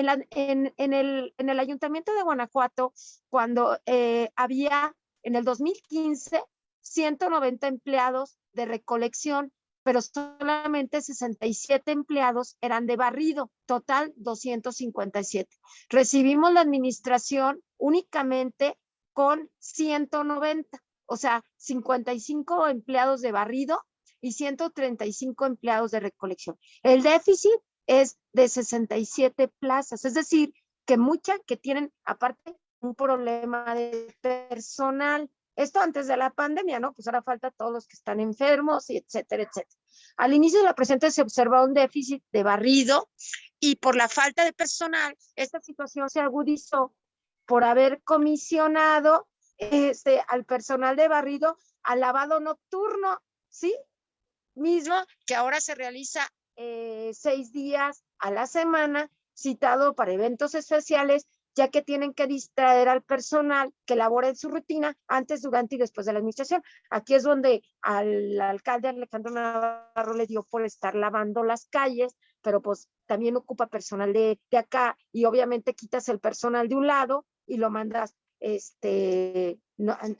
en, el, en el ayuntamiento de Guanajuato, cuando eh, había en el 2015 190 empleados de recolección, pero solamente 67 empleados eran de barrido, total 257. Recibimos la administración únicamente con 190, o sea, 55 empleados de barrido y 135 empleados de recolección. El déficit es de 67 plazas, es decir, que muchas que tienen aparte un problema de personal. Esto antes de la pandemia, ¿no? Pues ahora falta todos los que están enfermos y etcétera, etcétera. Al inicio de la presente se observa un déficit de barrido y por la falta de personal, esta situación se agudizó por haber comisionado este, al personal de barrido al lavado nocturno, ¿sí? Mismo que ahora se realiza eh, seis días a la semana, citado para eventos especiales ya que tienen que distraer al personal que labora en su rutina antes, durante y después de la administración. Aquí es donde al alcalde Alejandro Navarro le dio por estar lavando las calles, pero pues también ocupa personal de, de acá y obviamente quitas el personal de un lado y lo mandas este,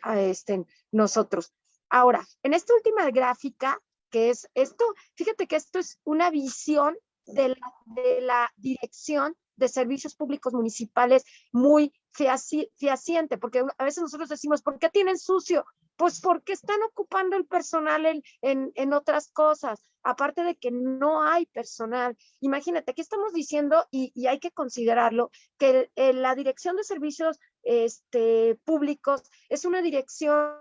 a este, nosotros. Ahora, en esta última gráfica, que es esto, fíjate que esto es una visión de la, de la dirección de servicios públicos municipales muy fehaciente, porque a veces nosotros decimos, ¿por qué tienen sucio? Pues porque están ocupando el personal en, en, otras cosas, aparte de que no hay personal. Imagínate, aquí estamos diciendo, y, y hay que considerarlo, que la Dirección de Servicios este, Públicos es una dirección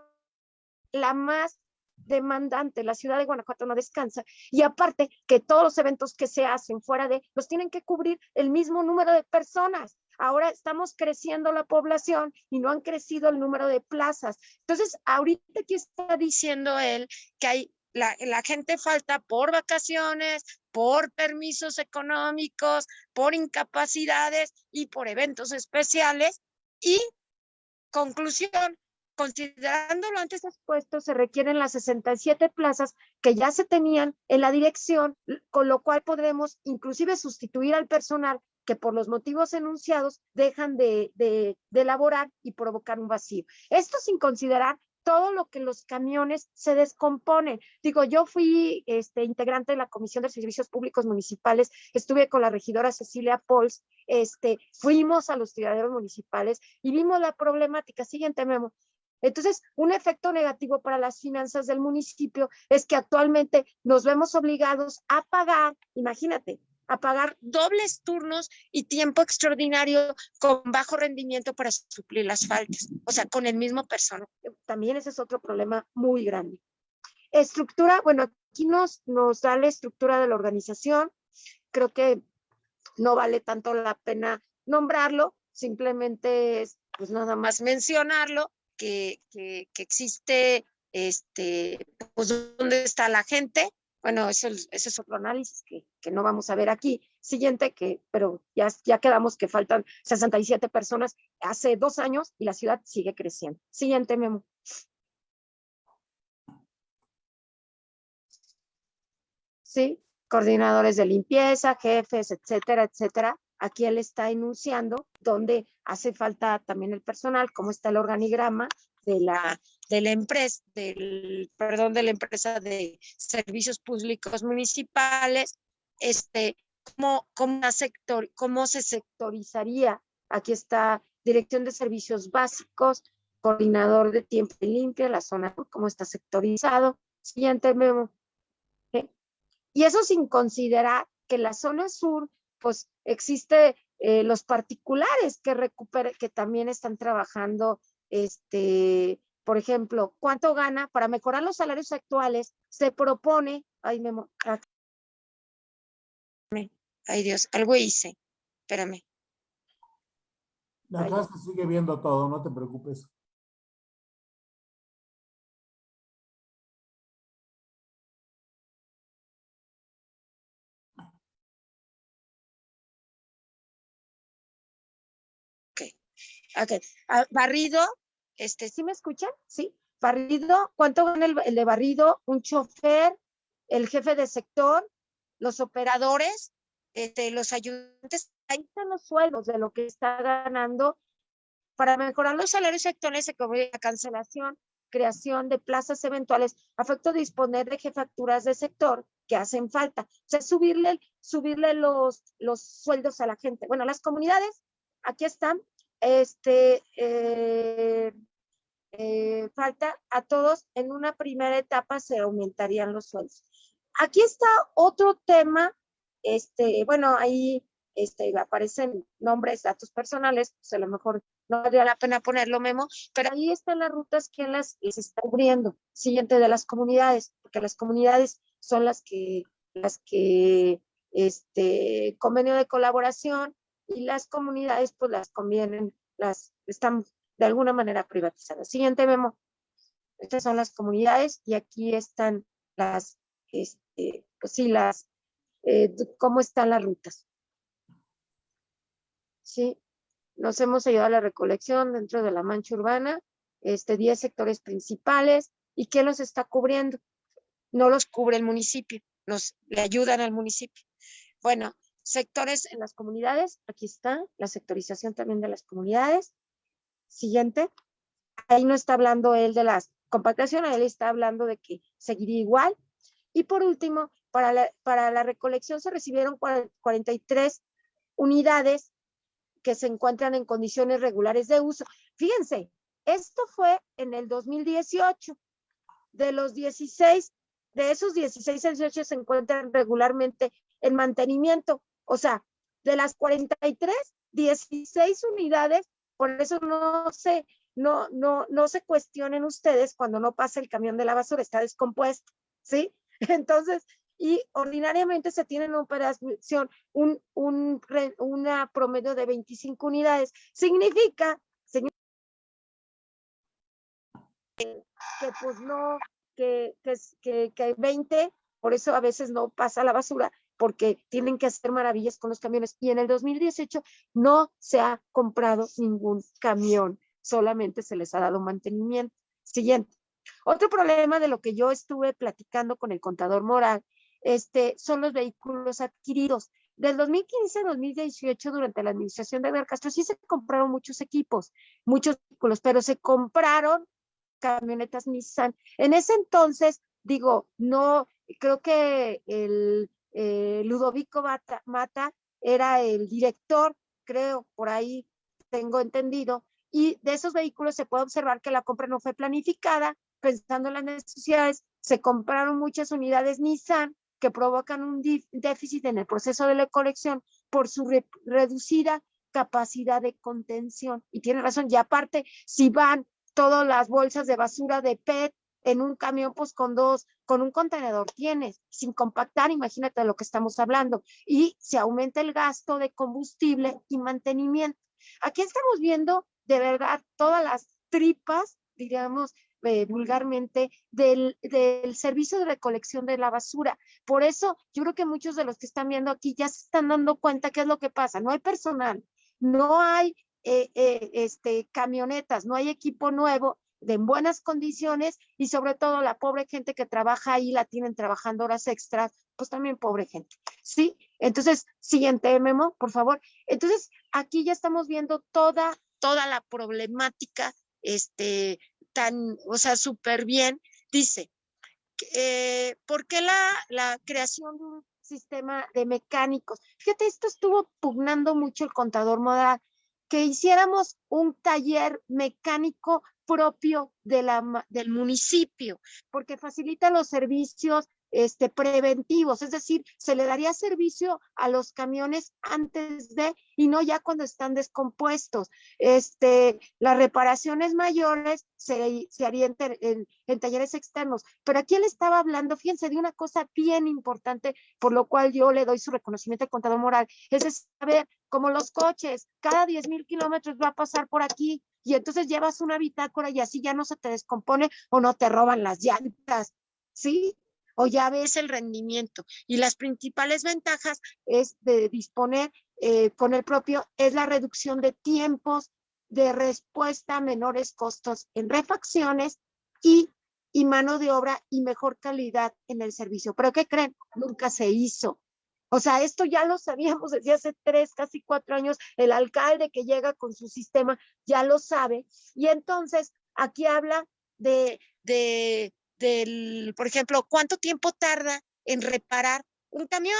la más demandante, la ciudad de Guanajuato no descansa y aparte que todos los eventos que se hacen fuera de, los tienen que cubrir el mismo número de personas. Ahora estamos creciendo la población y no han crecido el número de plazas. Entonces, ahorita aquí está diciendo él que hay la, la, gente falta por vacaciones, por permisos económicos, por incapacidades y por eventos especiales. Y conclusión, Considerando lo antes expuesto, se requieren las 67 plazas que ya se tenían en la dirección, con lo cual podremos inclusive sustituir al personal que por los motivos enunciados dejan de, elaborar y provocar un vacío. Esto sin considerar todo lo que los camiones se descomponen. Digo, yo fui este, integrante de la Comisión de Servicios Públicos Municipales, estuve con la regidora Cecilia Pols, este, fuimos a los tiraderos municipales y vimos la problemática. Siguiente, Memo. Entonces, un efecto negativo para las finanzas del municipio es que actualmente nos vemos obligados a pagar, imagínate, a pagar dobles turnos y tiempo extraordinario con bajo rendimiento para suplir las faltas, o sea, con el mismo personal. También ese es otro problema muy grande. Estructura, bueno, aquí nos, nos da la estructura de la organización. Creo que no vale tanto la pena nombrarlo, simplemente es pues nada más mencionarlo que, que, existe, este, pues, dónde está la gente. Bueno, eso, ese es otro análisis que, que, no vamos a ver aquí. Siguiente, que, pero ya, ya quedamos que faltan 67 personas hace dos años y la ciudad sigue creciendo. Siguiente, Memo. Sí, coordinadores de limpieza, jefes, etcétera, etcétera. Aquí él está enunciando dónde hace falta también el personal, cómo está el organigrama de la, de la empresa, del, perdón, de la empresa de servicios públicos municipales, este, cómo, cómo, sector, cómo se sectorizaría. Aquí está Dirección de Servicios Básicos, Coordinador de Tiempo Limpio, la zona, cómo está sectorizado. Siguiente memo. Y eso sin considerar que la zona sur pues existe eh, los particulares que recupere, que también están trabajando, este, por ejemplo, ¿cuánto gana? Para mejorar los salarios actuales, se propone, ay, me, ay Dios, algo hice, espérame.
La casa sigue viendo todo, no te preocupes.
Ok, ah, barrido, este, ¿sí me escuchan? Sí, barrido, ¿cuánto gana el, de barrido? Un chofer, el jefe de sector, los operadores, este, los ayudantes, ahí están los sueldos de lo que está ganando. Para mejorar los salarios actuales se cubre la cancelación, creación de plazas eventuales, afecto disponer de jefaturas de sector que hacen falta. O sea, subirle, subirle los, los sueldos a la gente. Bueno, las comunidades, aquí están, este, eh, eh, falta a todos, en una primera etapa se aumentarían los sueldos. Aquí está otro tema, este, bueno, ahí este, aparecen nombres, datos personales, pues a lo mejor no valdría la pena ponerlo, Memo, pero ahí están las rutas que las está abriendo, siguiente de las comunidades, porque las comunidades son las que, las que, este, convenio de colaboración y las comunidades pues las convienen, las están de alguna manera privatizadas. Siguiente, Memo. Estas son las comunidades y aquí están las, este, pues sí, las, eh, cómo están las rutas. Sí, nos hemos ayudado a la recolección dentro de la mancha urbana, este, 10 sectores principales. ¿Y quién los está cubriendo? No los cubre el municipio, nos le ayudan al municipio. Bueno, sectores en las comunidades, aquí está la sectorización también de las comunidades. Siguiente. Ahí no está hablando él de las compactaciones, él está hablando de que seguiría igual. Y por último, para la, para la recolección se recibieron 43 unidades que se encuentran en condiciones regulares de uso. Fíjense, esto fue en el 2018. De los 16, de esos 16 18 se encuentran regularmente en mantenimiento. O sea, de las 43, 16 unidades, por eso no se, no, no, no se cuestionen ustedes cuando no pasa el camión de la basura, está descompuesto, ¿sí? [LAUGHS] Entonces, y ordinariamente se tiene en operación un, un, una promedio de 25 unidades. Significa, señor, que, pues no, que, que, que, 20, por eso a veces no pasa la basura, porque tienen que hacer maravillas con los camiones. Y en el 2018 no se ha comprado ningún camión, solamente se les ha dado mantenimiento. Siguiente. Otro problema de lo que yo estuve platicando con el contador moral este, son los vehículos adquiridos. Del 2015 al 2018, durante la administración de Edgar Castro, sí se compraron muchos equipos, muchos vehículos, pero se compraron camionetas Nissan. En ese entonces, digo, no, creo que el eh, Ludovico Mata era el director, creo, por ahí tengo entendido, y de esos vehículos se puede observar que la compra no fue planificada, pensando en las necesidades, se compraron muchas unidades Nissan que provocan un déficit en el proceso de la colección por su reducida capacidad de contención. Y tiene razón, y aparte, si van todas las bolsas de basura de PET en un camión, pues con dos, con un contenedor tienes, sin compactar, imagínate de lo que estamos hablando. Y se aumenta el gasto de combustible y mantenimiento. Aquí estamos viendo de verdad todas las tripas, diríamos, eh, vulgarmente del, del, servicio de recolección de la basura. Por eso yo creo que muchos de los que están viendo aquí ya se están dando cuenta qué es lo que pasa. No hay personal, no hay eh, eh, este, camionetas, no hay equipo nuevo de en buenas condiciones y sobre todo la pobre gente que trabaja ahí la tienen trabajando horas extras, pues también pobre gente. ¿Sí? Entonces, siguiente memo, por favor. Entonces, aquí ya estamos viendo toda, toda la problemática este, tan, o sea, súper bien, dice, eh, ¿por qué la, la creación de un sistema de mecánicos? Fíjate, esto estuvo pugnando mucho el contador modal, que hiciéramos un taller mecánico propio del municipio, porque facilita los servicios este, preventivos, es decir, se le daría servicio a los camiones antes de y no ya cuando están descompuestos. Este, las reparaciones mayores se, harían en, talleres externos, pero aquí él estaba hablando, fíjense, de una cosa bien importante, por lo cual yo le doy su reconocimiento al contador moral, es saber, como los coches, cada 10 mil kilómetros va a pasar por aquí, y entonces llevas una bitácora y así ya no se te descompone o no te roban las llantas, ¿sí? o ya ves el rendimiento. Y las principales ventajas es de disponer eh, con el propio, es la reducción de tiempos de respuesta, menores costos en refacciones y, y mano de obra y mejor calidad en el servicio. Pero ¿qué creen? Nunca se hizo. O sea, esto ya lo sabíamos desde hace tres, casi cuatro años. El alcalde que llega con su sistema ya lo sabe. Y entonces aquí habla de, de del, por ejemplo, cuánto tiempo tarda en reparar un camión.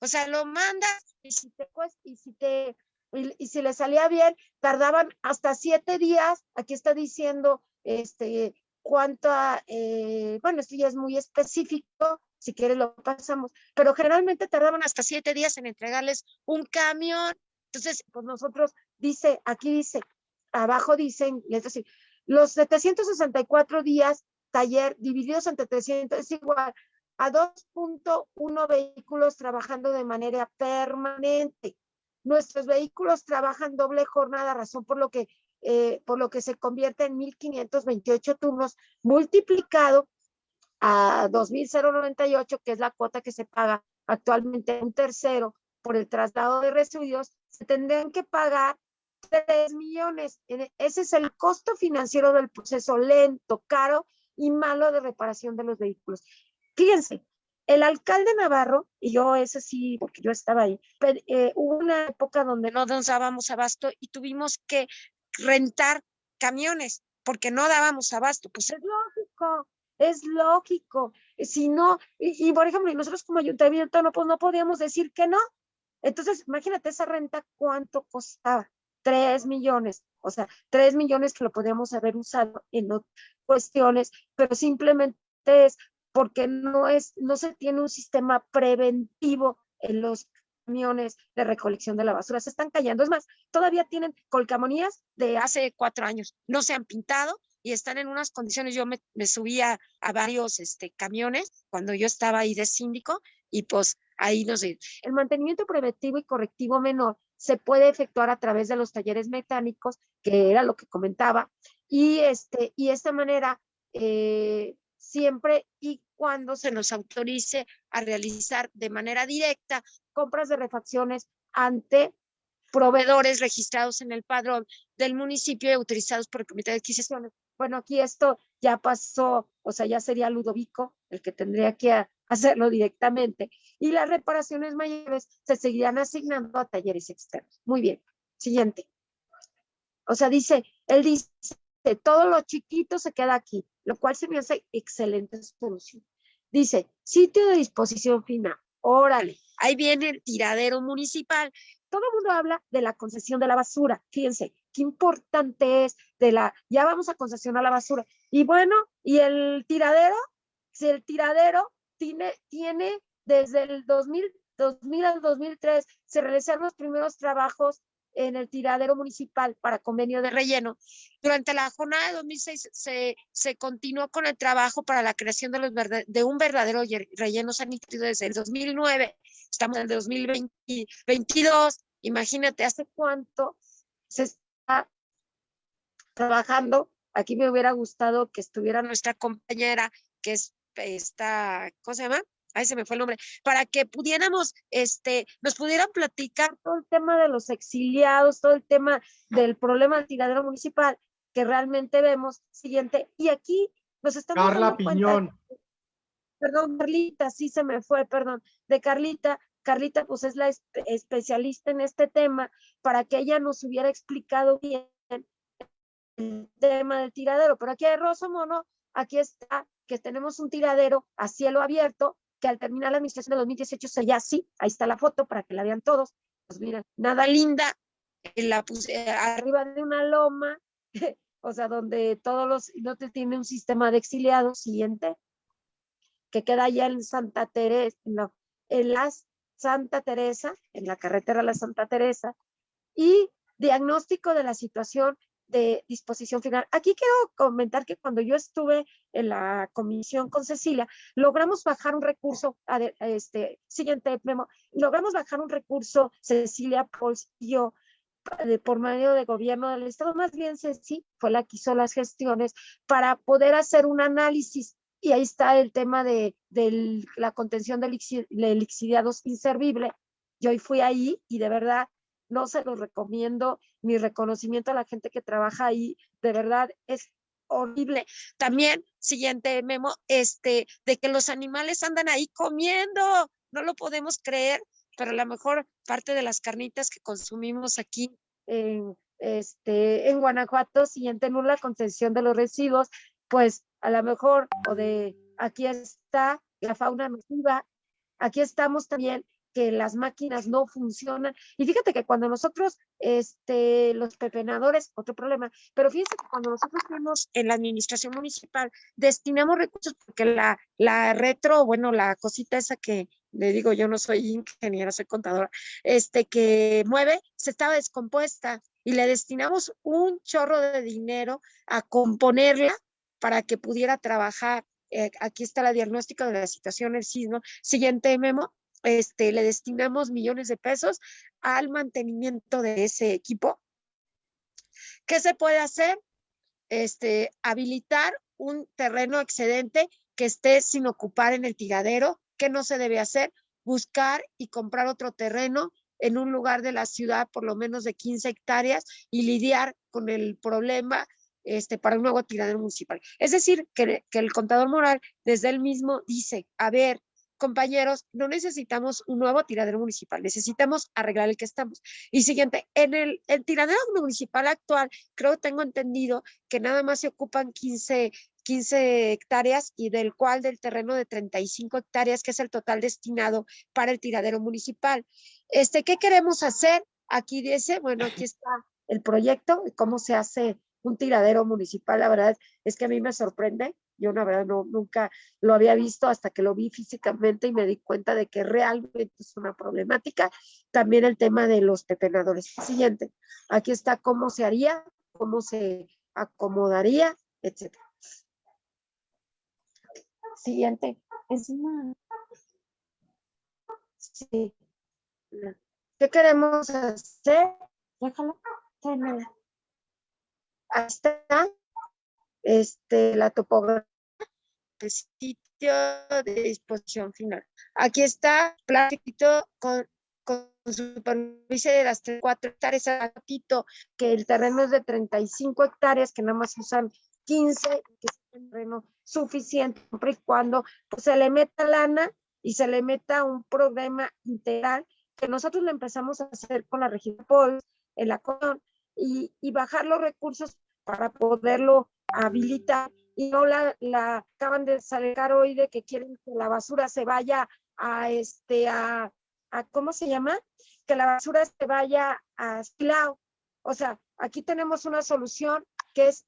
O sea, lo mandas y si te y si te y, si le salía bien, tardaban hasta siete días. Aquí está diciendo este cuánto, eh, bueno, esto ya es muy específico, si quieres lo pasamos, pero generalmente tardaban hasta siete días en entregarles un camión. Entonces, pues nosotros, dice, aquí dice, abajo dicen, decir, los 764 días taller divididos entre 300 es igual a 2.1 vehículos trabajando de manera permanente. Nuestros vehículos trabajan doble jornada, razón por lo que, eh, por lo que se convierte en 1.528 turnos multiplicado a 2.098, que es la cuota que se paga actualmente un tercero por el traslado de residuos, se tendrían que pagar 3 millones. Ese es el costo financiero del proceso lento, caro y malo de reparación de los vehículos. Fíjense, el alcalde Navarro, y yo ese sí, porque yo estaba ahí, eh, hubo una época donde no nos dábamos abasto y tuvimos que rentar camiones porque no dábamos abasto. Pues es lógico, es lógico. Si no, y, por ejemplo, nosotros como ayuntamiento no, pues no podíamos decir que no. Entonces, imagínate esa renta, ¿cuánto costaba? Tres millones. O sea, tres millones que lo podíamos haber usado en cuestiones, pero simplemente es porque no, es, no se tiene un sistema preventivo en los camiones de recolección de la basura. Se están cayendo. Es más, todavía tienen colcamonías de hace cuatro años. No se han pintado y están en unas condiciones. Yo me, subía a varios este, camiones cuando yo estaba ahí de síndico y pues ahí no sé. El mantenimiento preventivo y correctivo menor se puede efectuar a través de los talleres mecánicos, que era lo que comentaba, y, este, y esta manera eh, siempre y cuando se nos autorice a realizar de manera directa compras de refacciones ante proveedores registrados en el padrón del municipio y autorizados por el Comité de Adquisiciones. Bueno, aquí esto ya pasó, o sea, ya sería Ludovico el que tendría que hacerlo directamente. Y las reparaciones mayores se seguirán asignando a talleres externos. Muy bien. Siguiente. O sea, dice, él dice, todo lo chiquito se queda aquí, lo cual se me hace excelente solución. Dice, sitio de disposición final. Órale, ahí viene el tiradero municipal. Todo el mundo habla de la concesión de la basura. Fíjense, qué importante es de la, ya vamos a concesionar la basura. Y bueno, ¿y el tiradero? Si el tiradero tiene, tiene desde el 2000, 2000 al 2003, se realizaron los primeros trabajos en el tiradero municipal para convenio de relleno. Durante la jornada de 2006 se, se continuó con el trabajo para la creación de, los de un verdadero relleno sanitario desde el 2009. Estamos en el 2022. Imagínate hace cuánto se trabajando. Aquí me hubiera gustado que estuviera nuestra compañera, que es esta, ¿cómo se llama? ahí se me fue el nombre, para que pudiéramos, este, nos pudieran platicar todo el tema de los exiliados, todo el tema del problema del tiradero municipal que realmente vemos. Siguiente, y aquí nos estamos
Carla Piñón.
perdón, Carlita, sí se me fue, perdón, de Carlita. Carlita, pues es la especialista en este tema, para que ella nos hubiera explicado bien el tema del tiradero. Pero aquí hay Rosso Mono, aquí está, que tenemos un tiradero a cielo abierto, que al terminar la administración de 2018 se ya sí, ahí está la foto para que la vean todos. Pues miren, nada linda, la puse arriba de una loma, [LAUGHS] o sea, donde todos los, no te tiene un sistema de exiliados, siguiente, que queda allá en Santa Teresa, no, en la Santa Teresa, en la carretera La Santa Teresa, y diagnóstico de la situación de disposición final. Aquí quiero comentar que cuando yo estuve en la comisión con Cecilia, logramos bajar un recurso, a este, siguiente memo, logramos bajar un recurso, Cecilia, por medio de gobierno del Estado, más bien Ceci fue la que hizo las gestiones para poder hacer un análisis y ahí está el tema de, la contención del exiliados inservible. Yo hoy fui ahí y de verdad no se los recomiendo, mi reconocimiento a la gente que trabaja ahí, de verdad es horrible. También, siguiente memo, este, de que los animales andan ahí comiendo, no lo podemos creer, pero la mejor parte de las carnitas que consumimos aquí en, este, en Guanajuato, siguiente en la concesión de los residuos, pues a lo mejor, o de aquí está la fauna nociva, aquí estamos también que las máquinas no funcionan. Y fíjate que cuando nosotros, este, los pepenadores, otro problema, pero fíjense que cuando nosotros tenemos en la administración municipal, destinamos recursos porque la, la retro, bueno, la cosita esa que le digo, yo no soy ingeniera, soy contadora, este, que mueve, se estaba descompuesta. y le destinamos un chorro de dinero a componerla para que pudiera trabajar. Eh, aquí está la diagnóstica de la situación del sismo. Siguiente memo, este, le destinamos millones de pesos al mantenimiento de ese equipo. ¿Qué se puede hacer? Este, habilitar un terreno excedente que esté sin ocupar en el tiradero. ¿Qué no se debe hacer? Buscar y comprar otro terreno en un lugar de la ciudad por lo menos de 15 hectáreas y lidiar con el problema este, para un nuevo tiradero municipal. Es decir, que, que el contador moral desde él mismo dice, a ver, compañeros, no necesitamos un nuevo tiradero municipal, necesitamos arreglar el que estamos. Y siguiente, en el, el tiradero municipal actual, creo tengo entendido que nada más se ocupan 15 15 hectáreas y del cual del terreno de 35 hectáreas, que es el total destinado para el tiradero municipal. Este, ¿Qué queremos hacer? Aquí dice, bueno, aquí está el proyecto, cómo se hace un tiradero municipal. La verdad es que a mí me sorprende. Yo, la verdad, no, nunca lo había visto hasta que lo vi físicamente y me di cuenta de que realmente es una problemática. También el tema de los pepenadores. Siguiente, aquí está cómo se haría, cómo se acomodaría, etcétera. Siguiente. Encima. Sí. ¿Qué queremos hacer? Déjalo. Está. Este, la topografía del sitio de disposición final. Aquí está plátito con, con superficie de las 4 hectáreas, que el terreno es de 35 hectáreas, que nada más usan 15, que es un terreno suficiente, siempre y cuando pues, se le meta lana y se le meta un programa integral que nosotros lo empezamos a hacer con la región en la CON, y, y, bajar los recursos para poderlo habilitar y no la, acaban de sacar hoy de que quieren que la basura se vaya a este a, a ¿cómo se llama? Que la basura se vaya a Silao. O sea, aquí tenemos una solución que es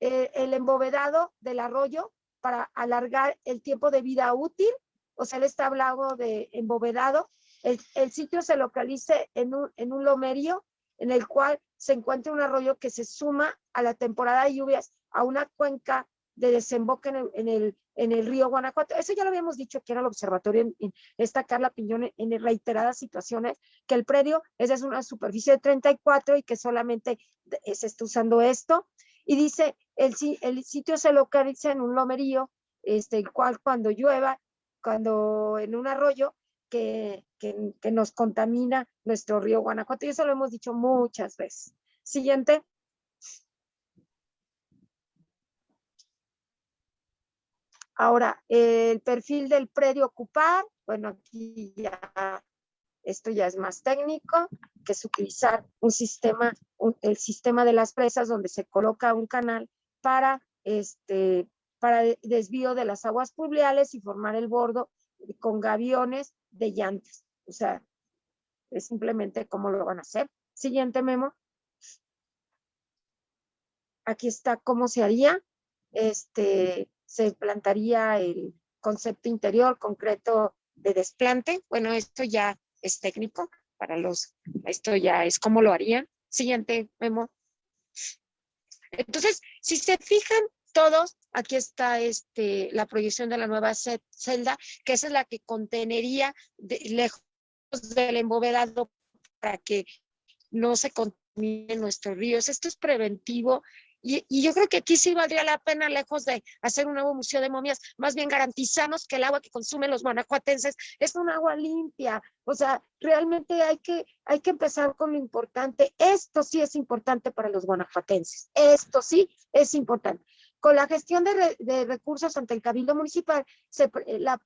eh, el embovedado del arroyo para alargar el tiempo de vida útil, o sea, él está hablando de embovedado. El, el sitio se localice en un, en un lomerío en el cual se encuentra un arroyo que se suma a la temporada de lluvias a una cuenca de desemboque en el, en el, en el río Guanajuato. Eso ya lo habíamos dicho aquí en el observatorio, en, en esta Carla Piñón, en reiteradas situaciones, que el predio es de una superficie de 34 y que solamente se está usando esto. Y dice, el, el sitio se localiza en un lomerío, este, el cual cuando llueva, cuando en un arroyo que, nos contamina nuestro río Guanajuato. Y eso lo hemos dicho muchas veces. Siguiente. Ahora, el perfil del predio ocupar, bueno, aquí ya, esto ya es más técnico, que es utilizar un sistema, el sistema de las presas donde se coloca un canal para, este, para desvío de las aguas pluviales y formar el bordo con gaviones de llantas. O sea, es simplemente cómo lo van a hacer. Siguiente memo. Aquí está cómo se haría. Este, se plantaría el concepto interior concreto de desplante. Bueno, esto ya es técnico para los, esto ya es cómo lo harían. Siguiente memo. Entonces, si se fijan todos, aquí está este, la proyección de la nueva celda, que esa es la que contenería lejos del embovedado para que no se contaminen nuestros ríos. Esto es preventivo y, y, yo creo que aquí sí valdría la pena, lejos de hacer un nuevo museo de momias, más bien garantizamos que el agua que consumen los guanajuatenses es un agua limpia. O sea, realmente hay que, hay que empezar con lo importante. Esto sí es importante para los guanajuatenses. Esto sí es importante. Con la gestión de, recursos ante el Cabildo Municipal,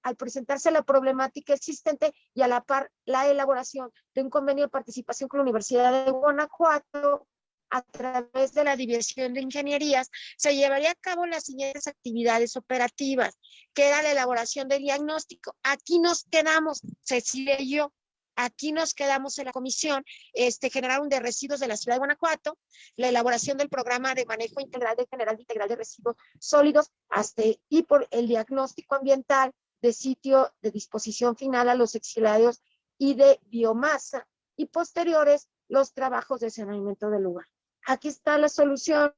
al presentarse la problemática existente y a la par la elaboración de un convenio de participación con la Universidad de Guanajuato, a través de la División de Ingenierías, se llevaría a cabo las siguientes actividades operativas, que era la elaboración del diagnóstico. Aquí nos quedamos, Cecilia y yo, aquí nos quedamos en la comisión, este, generaron de residuos de la ciudad de Guanajuato, la elaboración del programa de manejo integral de general integral de residuos sólidos, hasta, y por el diagnóstico ambiental de sitio de disposición final a los exiliados y de biomasa, y posteriores los trabajos de saneamiento del lugar. Aquí está la solución,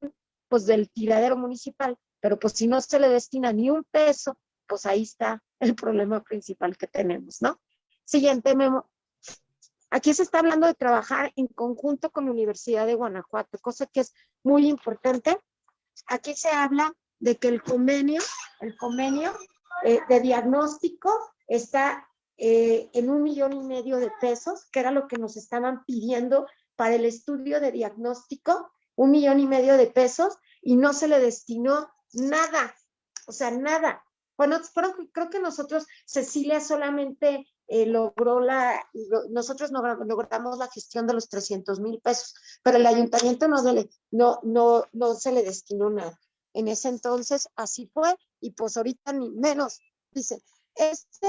pues, del tiradero municipal, pero pues si no se le destina ni un peso, pues ahí está el problema principal que tenemos, ¿no? Siguiente memo. Aquí se está hablando de trabajar en conjunto con la Universidad de Guanajuato, cosa que es muy importante. Aquí se habla de que el convenio, el convenio eh, de diagnóstico está eh, en un millón y medio de pesos, que era lo que nos estaban pidiendo para el estudio de diagnóstico, un millón y medio de pesos, y no se le destinó nada, o sea, nada. Bueno, creo, creo que nosotros, Cecilia solamente eh, logró la, nosotros no, logramos la gestión de los 300 mil pesos, pero el ayuntamiento no, no, no, no se le destinó nada. En ese entonces así fue, y pues ahorita ni menos. Dice, este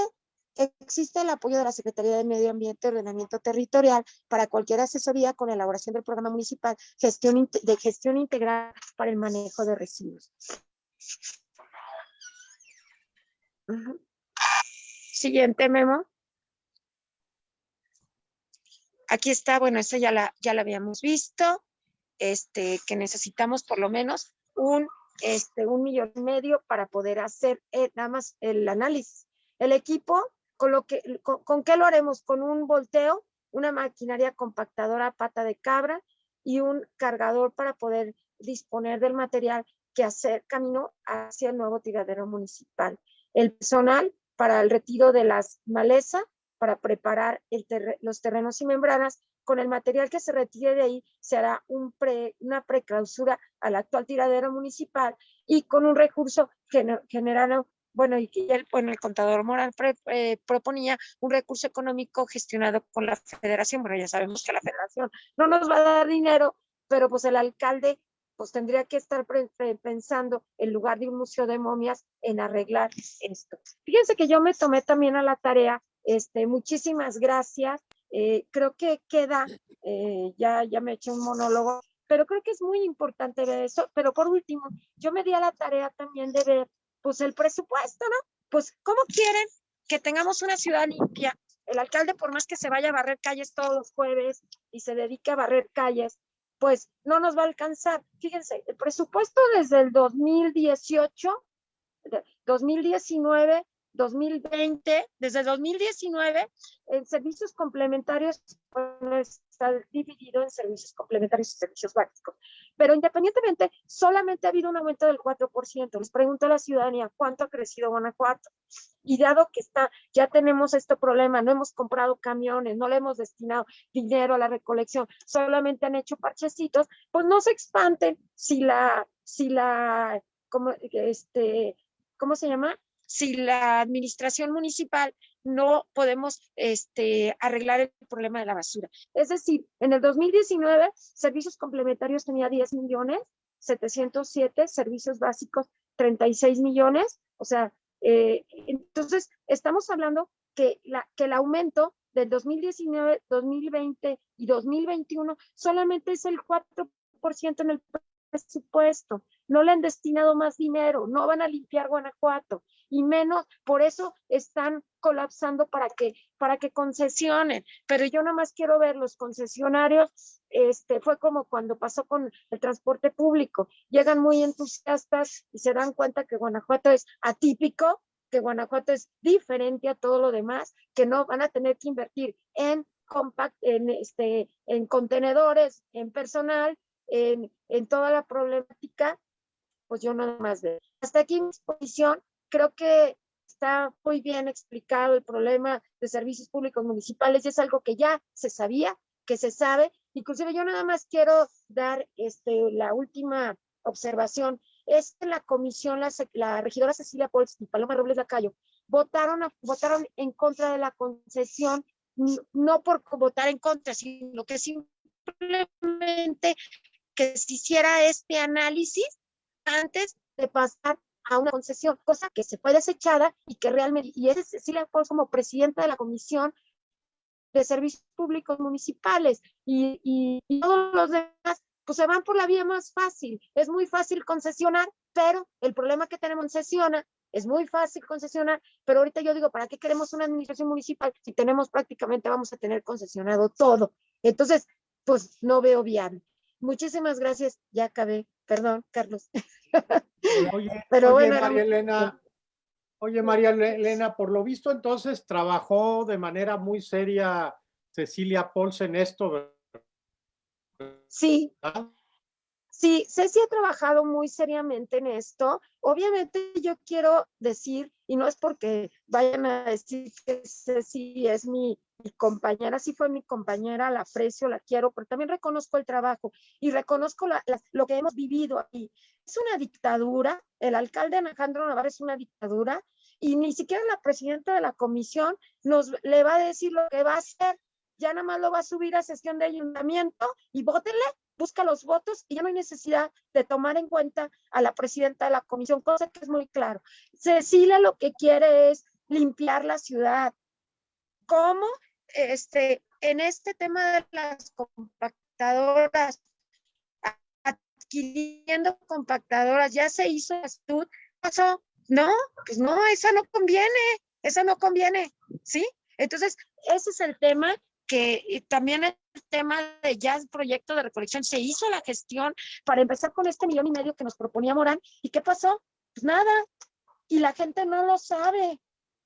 Existe el apoyo de la Secretaría de Medio Ambiente y Ordenamiento Territorial para cualquier asesoría con elaboración del programa municipal gestión, de gestión integral para el manejo de residuos. Siguiente memo. Aquí está, bueno, eso ya la, ya la habíamos visto, este, que necesitamos por lo menos un, este, un millón y medio para poder hacer eh, nada más el análisis. El equipo con, lo que, con, qué lo haremos? Con un volteo, una maquinaria compactadora pata de cabra y un cargador para poder disponer del material que hacer camino hacia el nuevo tiradero municipal. El personal para el retiro de las malezas, para preparar los terrenos y membranas, con el material que se retire de ahí se hará un pre, una preclausura al actual tiradero municipal y con un recurso generado bueno, y que el, el contador moral eh, proponía un recurso económico gestionado con la federación. Bueno, ya sabemos que la federación no nos va a dar dinero, pero pues el alcalde pues tendría que estar pensando en lugar de un museo de momias en arreglar esto. Fíjense que yo me tomé también a la tarea, este, muchísimas gracias. Eh, creo que queda, eh, ya, ya me eché un monólogo, pero creo que es muy importante ver eso. Pero por último, yo me di a la tarea también de ver pues el presupuesto, ¿no? Pues, ¿cómo quieren que tengamos una ciudad limpia? El alcalde, por más que se vaya a barrer calles todos los jueves y se dedique a barrer calles, pues no nos va a alcanzar. Fíjense, el presupuesto desde el 2018, 2019 2020, desde 2019, en servicios complementarios está dividido en servicios complementarios y servicios básicos. Pero independientemente, solamente ha habido un aumento del 4%. Les pregunto a la ciudadanía, ¿cuánto ha crecido Guanajuato? Y dado que está, ya tenemos este problema, no hemos comprado camiones, no le hemos destinado dinero a la recolección, solamente han hecho parchecitos, pues no se espanten si la, si la, como, este, ¿cómo se llama? Si la administración municipal no podemos este, arreglar el problema de la basura. Es decir, en el 2019, servicios complementarios tenía 10 millones, 707, servicios básicos 36 millones, o sea, eh, entonces estamos hablando que, la, que el aumento del 2019, 2020 y 2021 solamente es el 4% en el presupuesto, no le han destinado más dinero, no van a limpiar Guanajuato y menos, por eso están colapsando para que, para que concesionen. Pero yo nada más quiero ver los concesionarios, este, fue como cuando pasó con el transporte público, llegan muy entusiastas y se dan cuenta que Guanajuato es atípico, que Guanajuato es diferente a todo lo demás, que no van a tener que invertir en compact, en este, en contenedores, en personal, en, en toda la problemática, pues yo nada más de. Hasta aquí mi exposición creo que está muy bien explicado el problema de servicios públicos municipales y es algo que ya se sabía, que se sabe. Inclusive yo nada más quiero dar este, la última observación. Es que la comisión, la, regidora Cecilia Pols y Paloma Robles Lacayo votaron, votaron en contra de la concesión, no por votar en contra, sino que simplemente que se hiciera este análisis antes de pasar a una concesión, cosa que se fue desechada y que realmente, y es Cecilia Pons como presidenta de la Comisión de Servicios Públicos Municipales y, y, todos los demás, pues se van por la vía más fácil. Es muy fácil concesionar, pero el problema que tenemos concesiona es muy fácil concesionar, pero ahorita yo digo, ¿para qué queremos una administración municipal si tenemos prácticamente, vamos a tener concesionado todo? Entonces, pues no veo viable. Muchísimas gracias, ya acabé. Perdón, Carlos. [LAUGHS] [LAUGHS]
Oye, Pero bueno, María Elena, oye, María Elena, por lo visto entonces trabajó de manera muy seria Cecilia Pols en esto.
Sí. Sí, Ceci ha trabajado muy seriamente en esto. Obviamente yo quiero decir, y no es porque vayan a decir que Ceci es mi, compañera, sí fue mi compañera, la aprecio, la quiero, pero también reconozco el trabajo y reconozco lo que hemos vivido aquí. Es una dictadura, el alcalde Alejandro Navarro es una dictadura y ni siquiera la presidenta de la comisión nos le va a decir lo que va a hacer ya nada más lo va a subir a sesión de ayuntamiento y vótenle, busca los votos y ya no hay necesidad de tomar en cuenta a la presidenta de la comisión, cosa que es muy claro. Cecilia lo que quiere es limpiar la ciudad. ¿Cómo? Este, en este tema de las compactadoras, adquiriendo compactadoras, ya se hizo estudio, no, pues no, esa no conviene, esa no conviene, ¿sí? Entonces, ese es el tema que también el tema de ya el proyecto de recolección, se hizo la gestión para empezar con este millón y medio que nos proponía Morán. ¿Y qué pasó? Pues nada. Y la gente no lo sabe.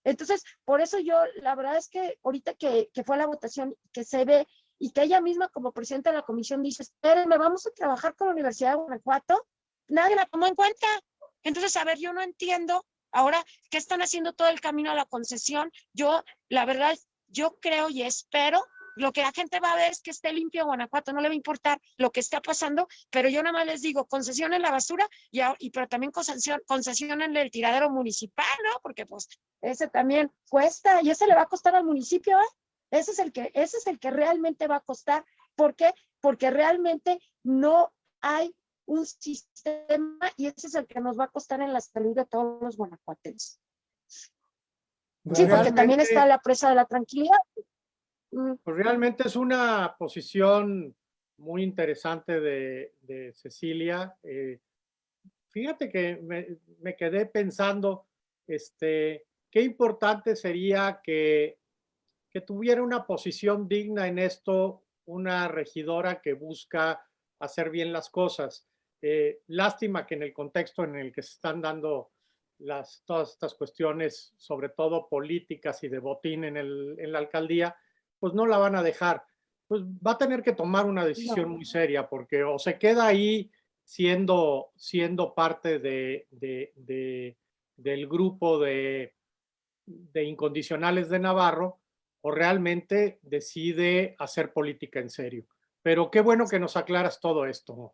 Entonces, por eso yo, la verdad es que ahorita que, que fue la votación, que se ve y que ella misma como presidenta de la comisión dice, espérenme, vamos a trabajar con la Universidad de Guanajuato, nadie la tomó en cuenta. Entonces, a ver, yo no entiendo ahora qué están haciendo todo el camino a la concesión. Yo, la verdad, yo creo y espero lo que la gente va a ver es que esté limpio Guanajuato, no le va a importar lo que está pasando, pero yo nada más les digo, concesión en la basura, y, y pero también concesión, en el tiradero municipal, ¿no? Porque pues ese también cuesta, y ese le va a costar al municipio, ¿eh? Ese es el que, ese es el que realmente va a costar. ¿Por qué? Porque realmente no hay un sistema y ese es el que nos va a costar en la salud de todos los guanajuatenses. Sí, porque también está la presa de la tranquilidad.
Pues realmente es una posición muy interesante de, Cecilia. Eh, fíjate que me, quedé pensando, este, qué importante sería que, que tuviera una posición digna en esto una regidora que busca hacer bien las cosas. Eh, lástima que en el contexto en el que se están dando las, todas estas cuestiones, sobre todo políticas y de botín en, el, en la alcaldía, pues no la van a dejar. Pues va a tener que tomar una decisión muy seria porque o se queda ahí siendo, siendo parte de, del grupo de, de incondicionales de Navarro o realmente decide hacer política en serio. Pero qué bueno que nos aclaras todo esto.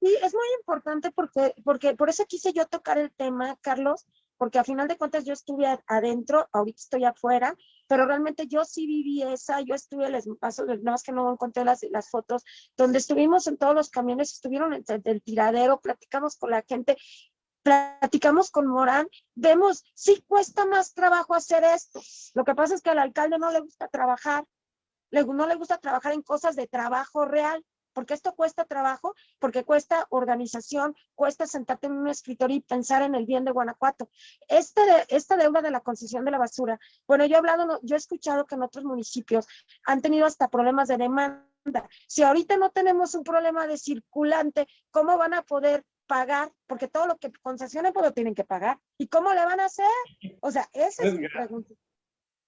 Sí, es muy importante porque, porque por eso quise yo tocar el tema, Carlos, porque a final de cuentas yo estuve adentro, ahorita estoy afuera, pero realmente yo sí viví esa, yo estuve, les paso, nada más que no encontré las, fotos, donde estuvimos en todos los camiones, estuvieron en el tiradero, platicamos con la gente, platicamos con Morán, vemos, sí cuesta más trabajo hacer esto. Lo que pasa es que al alcalde no le gusta trabajar, no le gusta trabajar en cosas de trabajo real porque esto cuesta trabajo, porque cuesta organización, cuesta sentarte en un escritorio y pensar en el bien de Guanajuato. Esta deuda de la concesión de la basura, bueno, yo he hablado, yo he escuchado que en otros municipios han tenido hasta problemas de demanda. Si ahorita no tenemos un problema de circulante, ¿cómo van a poder pagar? Porque todo lo que concesionen, pues lo tienen que pagar. ¿Y cómo le van a hacer? O sea, esa es mi pregunta.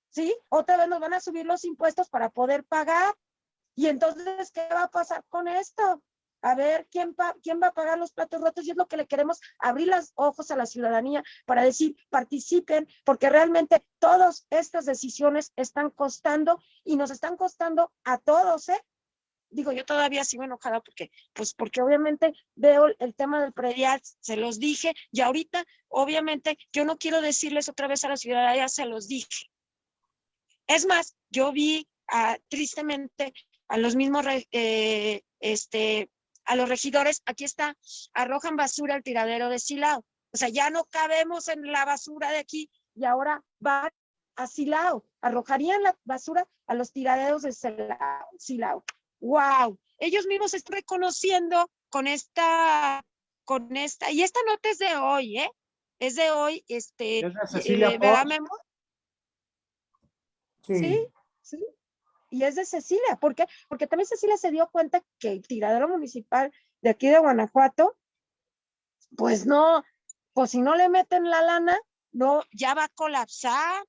¿Sí? Otra vez nos van a subir los impuestos para poder pagar. Y entonces, ¿qué va a pasar con esto? A ver, ¿quién, ¿quién va a pagar los platos rotos? Y es lo que le queremos abrir los ojos a la ciudadanía para decir, participen, porque realmente todas estas decisiones están costando y nos están costando a todos, ¿eh? Digo, yo todavía sigo enojada porque, pues porque obviamente veo el tema del predial, se los dije, y ahorita, obviamente, yo no quiero decirles otra vez a la ciudadanía, se los dije. Es más, yo vi ah, tristemente a los mismos, eh, este, a los regidores, aquí está, arrojan basura al tiradero de Silao. O sea, ya no cabemos en la basura de aquí y ahora van a Silao. Arrojarían la basura a los tiraderos de Silao. ¡Wow! Ellos mismos están reconociendo con esta, con esta, y esta nota es de hoy, ¿eh? Es de hoy, este,
¿Es de Cecilia
eh, ¿verdad, Memo? Sí. ¿Sí? ¿Sí? Y es de Cecilia. ¿Por qué? Porque también Cecilia se dio cuenta que el tiradero municipal de aquí de Guanajuato, pues no, pues si no le meten la lana, no, ya va a colapsar.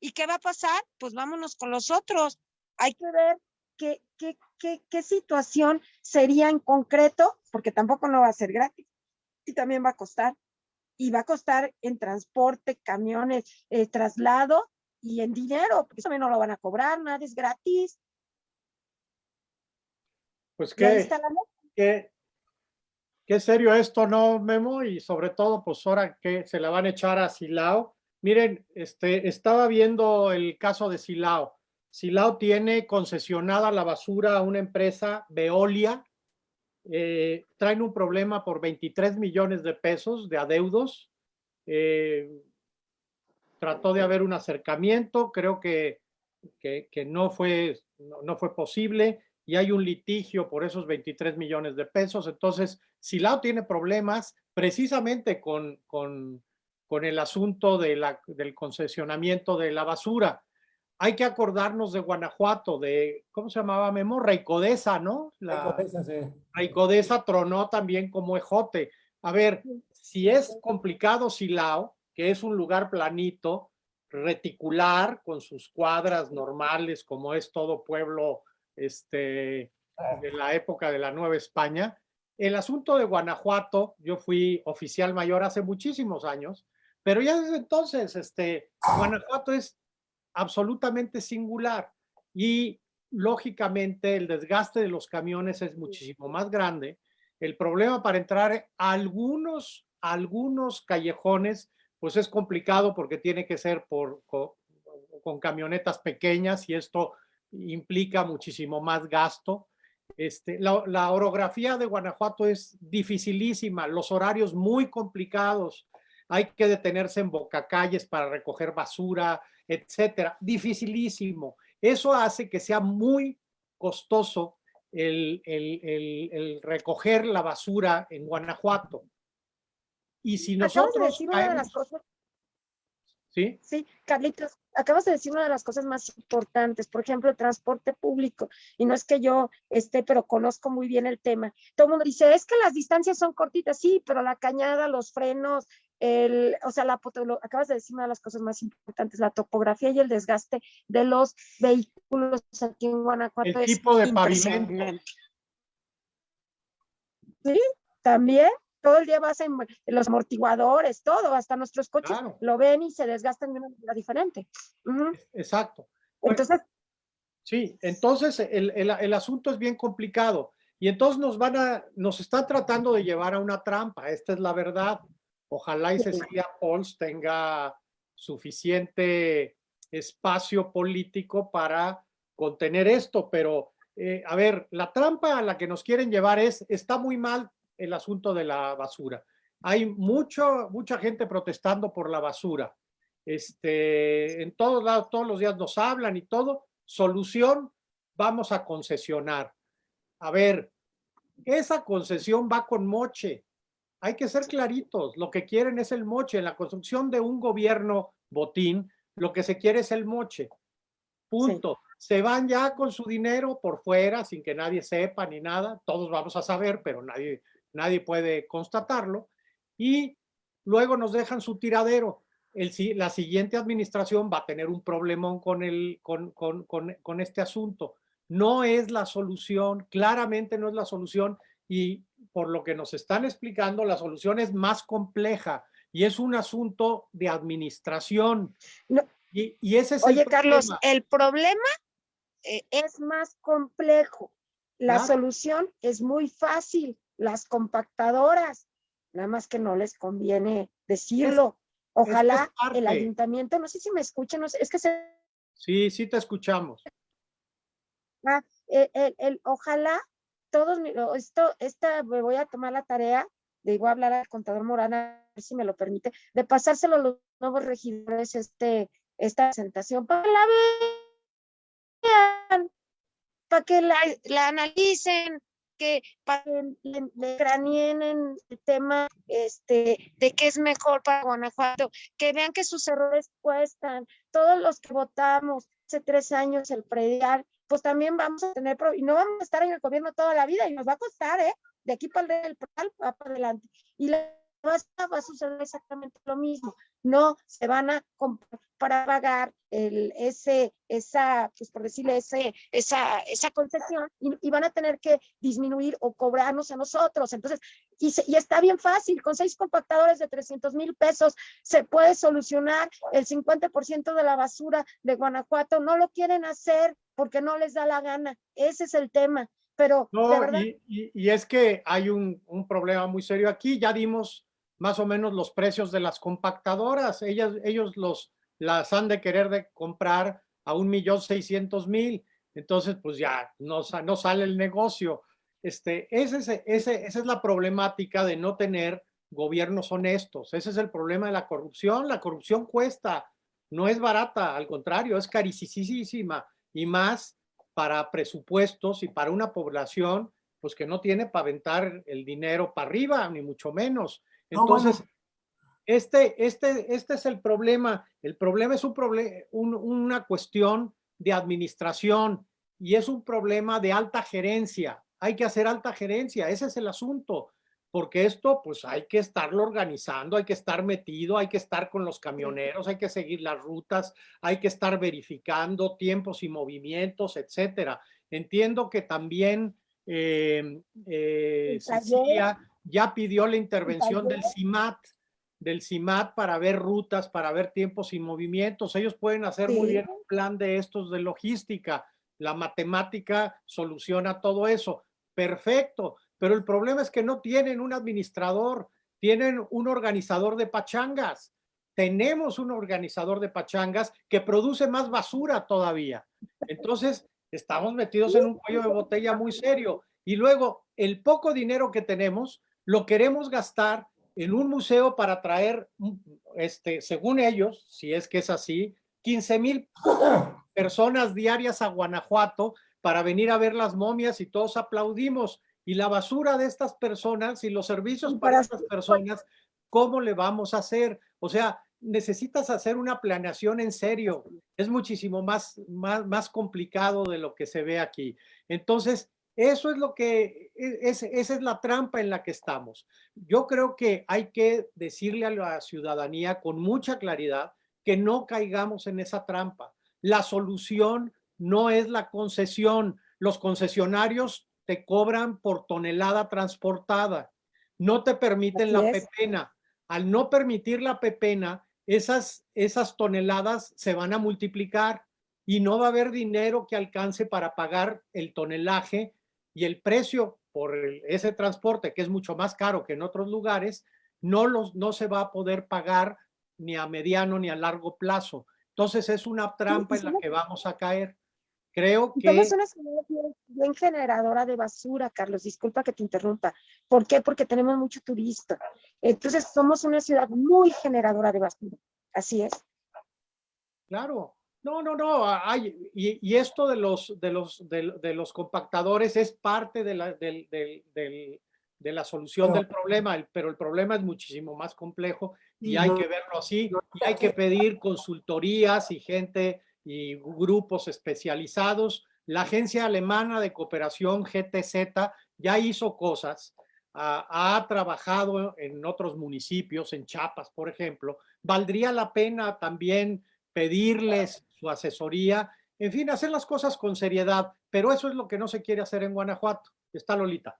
¿Y qué va a pasar? Pues vámonos con los otros. Hay que ver qué, qué, qué, qué situación sería en concreto, porque tampoco no va a ser gratis y también va a costar. Y va a costar en transporte, camiones, eh, traslado y en dinero, porque eso también no lo van a cobrar, nada es gratis.
Pues qué, qué, qué serio esto, ¿no, Memo? Y sobre todo, pues ahora que se la van a echar a Silao. Miren, este, estaba viendo el caso de Silao. Silao tiene concesionada la basura a una empresa, Veolia. Eh, traen un problema por 23 millones de pesos de adeudos. Eh, trató de haber un acercamiento, creo que, que, no, fue, no, fue posible y hay un litigio por esos 23 millones de pesos. Entonces, Silao tiene problemas precisamente con, con, con el asunto de la, del concesionamiento de la basura. Hay que acordarnos de Guanajuato, de, ¿cómo se llamaba Memo? Raicodesa, ¿no? La, Raicodesa, sí. tronó también como ejote. A ver, si es complicado Silao, que es un lugar planito, reticular, con sus cuadras normales, como es todo pueblo este, de la época de la Nueva España. El asunto de Guanajuato, yo fui oficial mayor hace muchísimos años, pero ya desde entonces, este, Guanajuato es absolutamente singular y lógicamente el desgaste de los camiones es muchísimo más grande. El problema para entrar a algunos, algunos callejones pues es complicado porque tiene que ser por, con, camionetas pequeñas y esto implica muchísimo más gasto. Este, la, orografía de Guanajuato es dificilísima, los horarios muy complicados, hay que detenerse en bocacalles para recoger basura, etcétera, dificilísimo. Eso hace que sea muy costoso el recoger la basura en Guanajuato. Y si nosotros...
Acabas de decir una de las cosas...
¿Sí?
Sí, Carlitos, acabas de decir una de las cosas más importantes, por ejemplo, el transporte público. Y no es que yo esté, pero conozco muy bien el tema. Todo el mundo dice, es que las distancias son cortitas, sí, pero la cañada, los frenos, el, o sea, la, lo, acabas de decir una de las cosas más importantes, la topografía y el desgaste de los vehículos aquí en Guanajuato.
El tipo de pavimento.
Sí, también todo el día vas en, los amortiguadores, todo, hasta nuestros coches lo ven y se desgastan de una manera diferente.
Exacto.
Entonces.
Sí, entonces el, el, el, asunto es bien complicado y entonces nos van a, nos están tratando de llevar a una trampa, esta es la verdad. Ojalá y Cecilia Pauls tenga suficiente espacio político para contener esto, pero eh, a ver, la trampa a la que nos quieren llevar es, está muy mal el asunto de la basura. Hay mucho, mucha gente protestando por la basura. Este, en todos lados, todos los días nos hablan y todo. Solución, vamos a concesionar. A ver, esa concesión va con moche. Hay que ser claritos. Lo que quieren es el moche. En la construcción de un gobierno botín, lo que se quiere es el moche. Punto. Sí. Se van ya con su dinero por fuera, sin que nadie sepa ni nada. Todos vamos a saber, pero nadie, nadie puede constatarlo, y luego nos dejan su tiradero. El, la siguiente administración va a tener un problemón con, el, con, con, con, con este asunto. No es la solución, claramente no es la solución, y por lo que nos están explicando, la solución es más compleja y es un asunto de administración.
No.
Y, y, ese es
Oye,
el
Carlos, el problema eh, es más complejo. La ¿Ah? solución es muy fácil las compactadoras, nada más que no les conviene decirlo. Ojalá es que el ayuntamiento, no sé si me escuchan, no sé, es que se...
Sí, sí te escuchamos.
Ah, el, el, el, ojalá todos, esto, esta, me voy a tomar la tarea de igual hablar al contador Morana, a ver si me lo permite, de pasárselo a los nuevos regidores este, esta presentación para la vean, para que la, la analicen, que le, le cranien en el tema este, de qué es mejor para Guanajuato, que vean que sus errores cuestan. Todos los que votamos hace tres años el predial, pues también vamos a tener, y no vamos a estar en el gobierno toda la vida y nos va a costar, ¿eh? De aquí para el va para adelante. Y la va a suceder exactamente lo mismo. No se van a comprar para pagar el, ese, esa, pues por decirle, ese, esa, esa concesión y, van a tener que disminuir o cobrarnos a nosotros. Entonces, y, y está bien fácil, con seis compactadores de 300 mil pesos se puede solucionar el 50% de la basura de Guanajuato. No lo quieren hacer porque no les da la gana. Ese es el tema. Pero,
no, y, y, es que hay un, un problema muy serio aquí. Ya dimos más o menos los precios de las compactadoras. Ellas, ellos los, las han de querer de comprar a un millón seiscientos mil. Entonces, pues ya no, no sale el negocio. Este, ese, ese, esa es la problemática de no tener gobiernos honestos. Ese es el problema de la corrupción. La corrupción cuesta, no es barata, al contrario, es carísima y más para presupuestos y para una población pues que no tiene para aventar el dinero para arriba, ni mucho menos. Entonces, este, este, este es el problema. El problema es un una cuestión de administración y es un problema de alta gerencia. Hay que hacer alta gerencia, ese es el asunto, porque esto pues hay que estarlo organizando, hay que estar metido, hay que estar con los camioneros, hay que seguir las rutas, hay que estar verificando tiempos y movimientos, etcétera. Entiendo que también eh, eh, ya pidió la intervención del CIMAT, del CIMAT para ver rutas, para ver tiempos y movimientos. Ellos pueden hacer muy bien un plan de estos de logística. La matemática soluciona todo eso. Perfecto. Pero el problema es que no tienen un administrador, tienen un organizador de pachangas. Tenemos un organizador de pachangas que produce más basura todavía. Entonces, estamos metidos en un cuello de botella muy serio. Y luego, el poco dinero que tenemos, lo queremos gastar en un museo para traer, este, según ellos, si es que es así, 15 mil personas diarias a Guanajuato para venir a ver las momias y todos aplaudimos. Y la basura de estas personas y los servicios para estas personas, ¿cómo le vamos a hacer? O sea, necesitas hacer una planeación en serio. Es muchísimo más, más, más complicado de lo que se ve aquí. Entonces, eso es lo que, e, esa es la trampa en la que estamos. Yo creo que hay que decirle a la ciudadanía con mucha claridad que no caigamos en esa trampa. La solución no es la concesión. Los concesionarios te cobran por tonelada transportada. No te permiten la pepena. Al no permitir la pepena, esas, esas toneladas se van a multiplicar y no va a haber dinero que alcance para pagar el tonelaje y el precio por ese transporte, que es mucho más caro que en otros lugares, no, los, no se va a poder pagar ni a mediano ni a largo plazo. Entonces es una trampa en la que vamos a caer. Creo que...
Somos una ciudad bien, generadora de basura, Carlos, disculpa que te interrumpa. ¿Por qué? Porque tenemos mucho turista. Entonces somos una ciudad muy generadora de basura. Así es.
Claro, no, no, no, hay, y, esto de los, de, los, de, los compactadores es parte de la, de la solución del problema, pero el problema es muchísimo más complejo y hay que verlo así, y hay que pedir consultorías y gente y grupos especializados. La agencia alemana de cooperación GTZ ya hizo cosas, ha trabajado en otros municipios, en Chiapas, por ejemplo. Valdría la pena también pedirles su asesoría, en fin, hacer las cosas con seriedad, pero eso es lo que no se quiere hacer en Guanajuato. Está Lolita.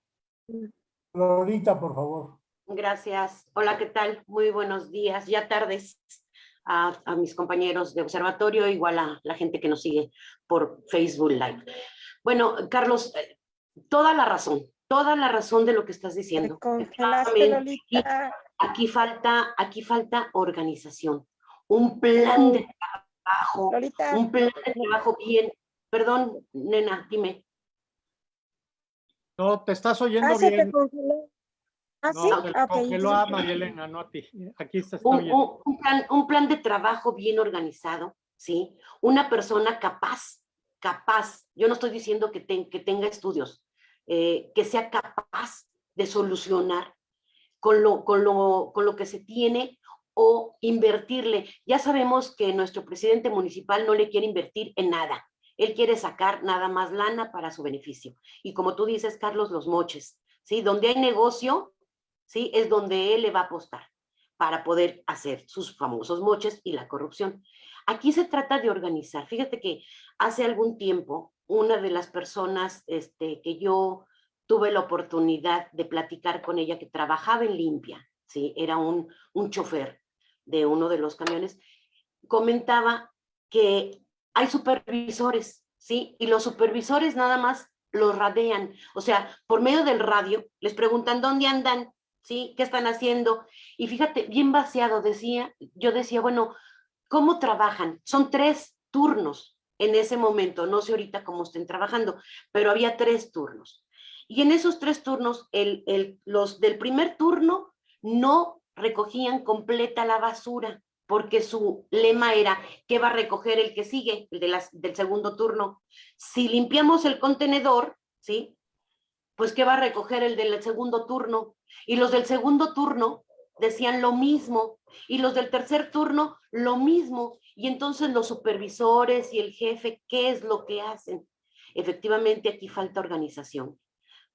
Lolita, por favor.
Gracias. Hola, ¿qué tal? Muy buenos días, ya tardes a, mis compañeros de observatorio, igual a la gente que nos sigue por Facebook Live. Bueno, Carlos, eh, toda la razón, toda la razón de lo que estás diciendo. Aquí falta, aquí falta organización un plan de trabajo, un plan de trabajo bien. Perdón, nena, dime.
No, te estás oyendo ah, bien. ¿Ah, sí? No, a María Elena, no a ti. Aquí está
un, un, plan, un plan de trabajo bien organizado, ¿sí? Una persona capaz, capaz, yo no estoy diciendo que, que tenga estudios, eh, que sea capaz de solucionar con lo, con, lo, con lo que se tiene o invertirle. Ya sabemos que nuestro presidente municipal no le quiere invertir en nada. Él quiere sacar nada más lana para su beneficio. Y como tú dices, Carlos, los moches, ¿sí? Donde hay negocio, ¿sí? Es donde él le va a apostar para poder hacer sus famosos moches y la corrupción. Aquí se trata de organizar. Fíjate que hace algún tiempo, una de las personas este, que yo tuve la oportunidad de platicar con ella, que trabajaba en limpia, ¿sí? era un, un chofer de uno de los camiones, comentaba que hay supervisores, ¿sí? Y los supervisores nada más los radean, o sea, por medio del radio, les preguntan dónde andan, ¿sí? ¿Qué están haciendo? Y fíjate, bien vaciado decía, yo decía, bueno, ¿cómo trabajan? Son tres turnos en ese momento, no sé ahorita cómo estén trabajando, pero había tres turnos. Y en esos tres turnos, el, los del primer turno no recogían completa la basura, porque su lema era, ¿qué va a recoger el que sigue? El de las, del segundo turno. Si limpiamos el contenedor, ¿sí? Pues ¿qué va a recoger el del segundo turno? Y los del segundo turno decían lo mismo, y los del tercer turno lo mismo. Y entonces los supervisores y el jefe, ¿qué es lo que hacen? Efectivamente, aquí falta organización.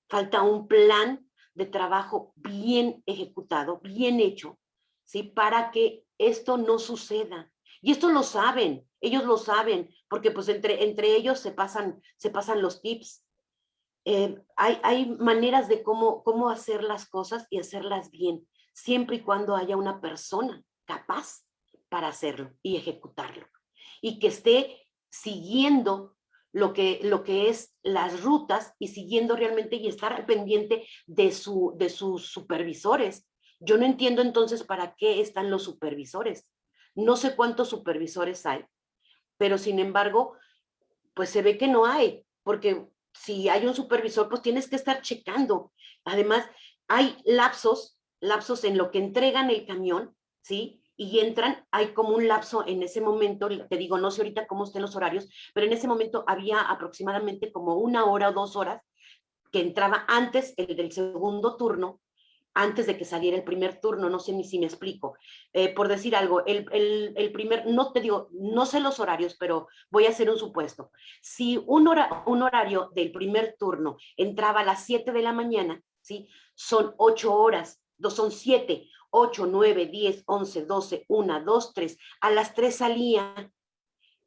Falta un plan de trabajo bien ejecutado, bien hecho, ¿sí? Para que esto no suceda. Y esto lo saben, ellos lo saben, porque pues entre, entre ellos se pasan, se pasan los tips. Eh, hay, hay maneras de cómo, cómo hacer las cosas y hacerlas bien, siempre y cuando haya una persona capaz para hacerlo y ejecutarlo. Y que esté siguiendo lo que, lo que es las rutas y siguiendo realmente y estar pendiente de, su, de sus supervisores. Yo no entiendo entonces para qué están los supervisores. No sé cuántos supervisores hay, pero sin embargo, pues se ve que no hay, porque si hay un supervisor, pues tienes que estar checando. Además, hay lapsos, lapsos en lo que entregan el camión, ¿sí? Y entran, hay como un lapso en ese momento, te digo, no sé ahorita cómo estén los horarios, pero en ese momento había aproximadamente como una hora o dos horas que entraba antes el del segundo turno, antes de que saliera el primer turno, no sé ni si me explico. Eh, por decir algo, el, el, primer, no te digo, no sé los horarios, pero voy a hacer un supuesto. Si un, hora, un horario del primer turno entraba a las 7 de la mañana, ¿sí? son ocho horas, dos son siete, 8, 9, 10, 11, 12, 1, 2, 3. A las 3 salía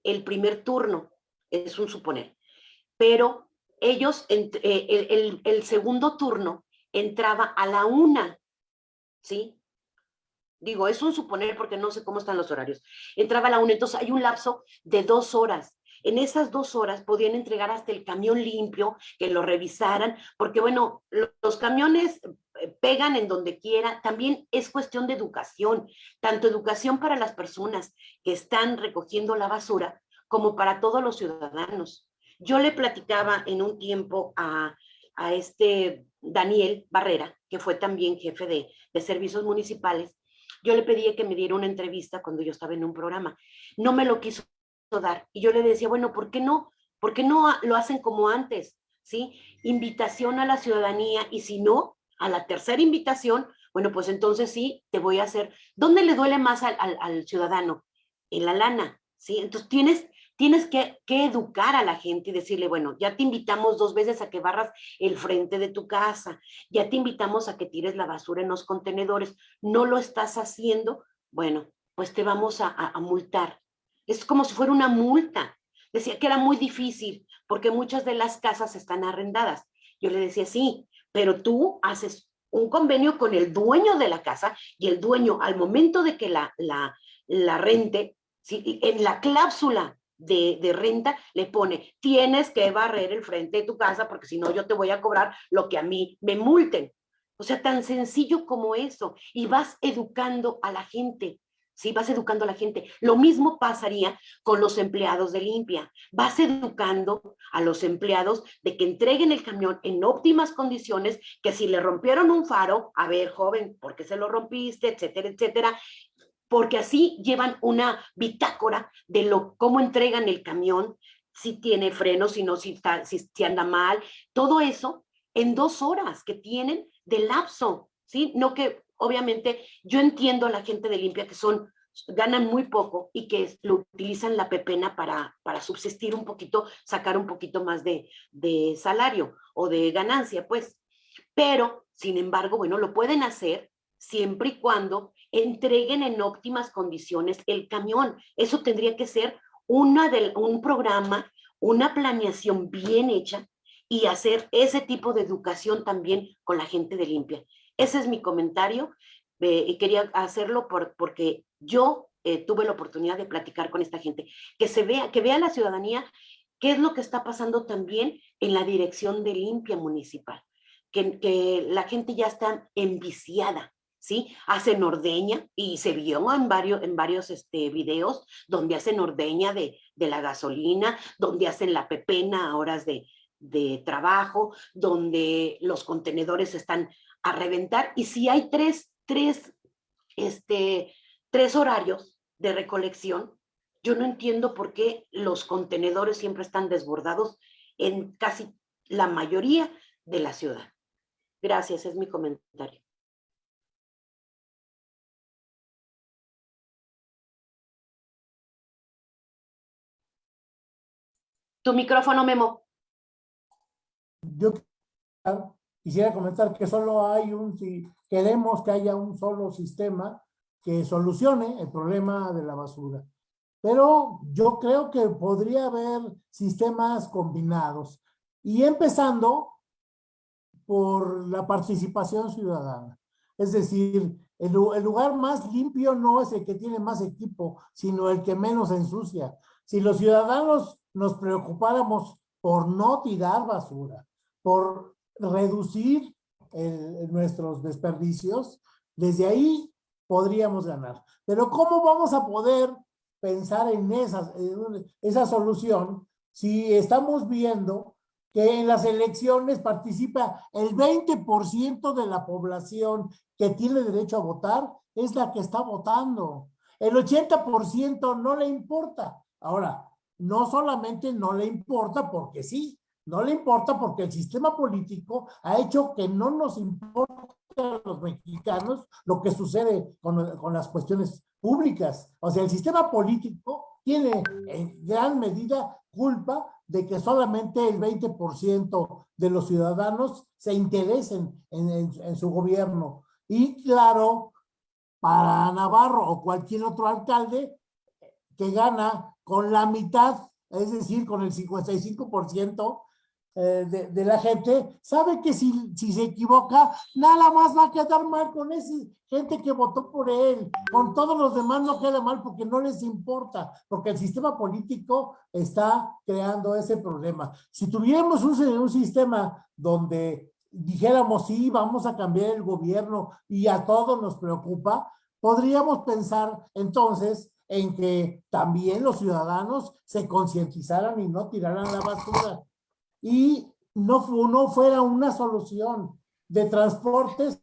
el primer turno, es un suponer. Pero ellos, eh, el, el, segundo turno entraba a la 1, ¿sí? Digo, es un suponer porque no sé cómo están los horarios. Entraba a la 1, entonces hay un lapso de dos horas. En esas dos horas podían entregar hasta el camión limpio, que lo revisaran, porque bueno, los camiones eh, pegan en donde quiera, también es cuestión de educación, tanto educación para las personas que están recogiendo la basura como para todos los ciudadanos. Yo le platicaba en un tiempo a, este Daniel Barrera, que fue también jefe de, de servicios municipales, yo le pedí que me diera una entrevista cuando yo estaba en un programa. No me lo quiso dar. Y yo le decía, bueno, ¿por qué no? ¿Por qué no lo hacen como antes? ¿Sí? Invitación a la ciudadanía y si no, a la tercera invitación, bueno, pues entonces sí, te voy a hacer, ¿dónde le duele más al, ciudadano? En la lana, ¿sí? Entonces tienes, tienes que, educar a la gente y decirle, bueno, ya te invitamos dos veces a que barras el frente de tu casa, ya te invitamos a que tires la basura en los contenedores, no lo estás haciendo, bueno, pues te vamos a, a multar. Es como si fuera una multa. Decía que era muy difícil porque muchas de las casas están arrendadas. Yo le decía, sí, pero tú haces un convenio con el dueño de la casa y el dueño al momento de que la, la, rente, en la cláusula de, de, renta le pone, tienes que barrer el frente de tu casa porque si no yo te voy a cobrar lo que a mí me multen. O sea, tan sencillo como eso. Y vas educando a la gente. ¿Sí? Vas educando a la gente. Lo mismo pasaría con los empleados de limpia. Vas educando a los empleados de que entreguen el camión en óptimas condiciones, que si le rompieron un faro, a ver, joven, ¿por qué se lo rompiste? Etcétera, etcétera. Porque así llevan una bitácora de lo, cómo entregan el camión, si tiene freno, si no, si, si, si anda mal, todo eso en dos horas que tienen de lapso, ¿sí? No que obviamente yo entiendo a la gente de limpia que son ganan muy poco y que lo utilizan la pepena para, para subsistir un poquito, sacar un poquito más de, de salario o de ganancia, pues. Pero, sin embargo, bueno, lo pueden hacer siempre y cuando entreguen en óptimas condiciones el camión. Eso tendría que ser una de, un programa, una planeación bien hecha y hacer ese tipo de educación también con la gente de limpia. Ese es mi comentario eh, y quería hacerlo por, porque yo eh, tuve la oportunidad de platicar con esta gente, que se vea, que vea la ciudadanía qué es lo que está pasando también en la dirección de limpia municipal, que, la gente ya está enviciada, ¿sí? Hacen ordeña y se vio en varios, en varios este, videos donde hacen ordeña de, de la gasolina, donde hacen la pepena a horas de, de trabajo, donde los contenedores están a reventar. Y si hay tres, tres, este, tres horarios de recolección, yo no entiendo por qué los contenedores siempre están desbordados en casi la mayoría de la ciudad. Gracias, es mi comentario. Tu micrófono, Memo.
Quisiera comentar que solo hay un, si queremos que haya un solo sistema que solucione el problema de la basura. Pero yo creo que podría haber sistemas combinados. Y empezando por la participación ciudadana. Es decir, el, el, lugar más limpio no es el que tiene más equipo, sino el que menos ensucia. Si los ciudadanos nos preocupáramos por no tirar basura, por reducir nuestros desperdicios, desde ahí podríamos ganar. Pero ¿cómo vamos a poder pensar en esa, en esa solución si estamos viendo que en las elecciones participa el 20% de la población que tiene derecho a votar, es la que está votando. El 80% no le importa. Ahora, no solamente no le importa porque sí, no le importa porque el sistema político ha hecho que no nos importa a los mexicanos lo que sucede con, con las cuestiones públicas. O sea, el sistema político tiene en gran medida culpa de que solamente el 20% de los ciudadanos se interesen en, en, en, su gobierno. Y claro, para Navarro o cualquier otro alcalde que gana con la mitad, es decir, con el 55% eh, de, de, la gente, sabe que si, si se equivoca, nada más va a quedar mal con esa gente que votó por él. Con todos los demás no queda mal porque no les importa, porque el sistema político está creando ese problema. Si tuviéramos un, un sistema donde dijéramos, sí, vamos a cambiar el gobierno y a todos nos preocupa, podríamos pensar entonces en que también los ciudadanos se concientizaran y no tiraran la basura. Y no, no fuera una solución de transportes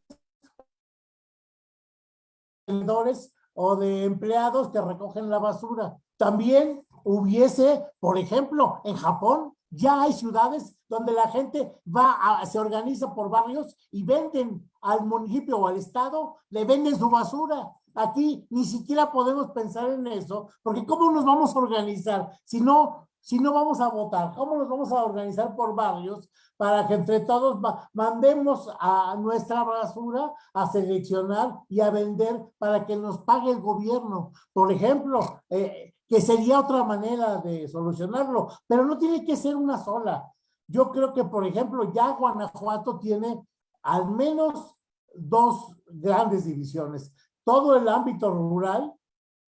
o de empleados que recogen la basura. También hubiese, por ejemplo, en Japón, ya hay ciudades donde la gente va a, se organiza por barrios y venden al municipio o al estado, le venden su basura Aquí ni siquiera podemos pensar en eso, porque ¿cómo nos vamos a organizar si no, si no vamos a votar? ¿Cómo nos vamos a organizar por barrios para que entre todos mandemos a nuestra basura a seleccionar y a vender para que nos pague el gobierno? Por ejemplo, eh, que sería otra manera de solucionarlo, pero no tiene que ser una sola. Yo creo que, por ejemplo, ya Guanajuato tiene al menos dos grandes divisiones todo el ámbito rural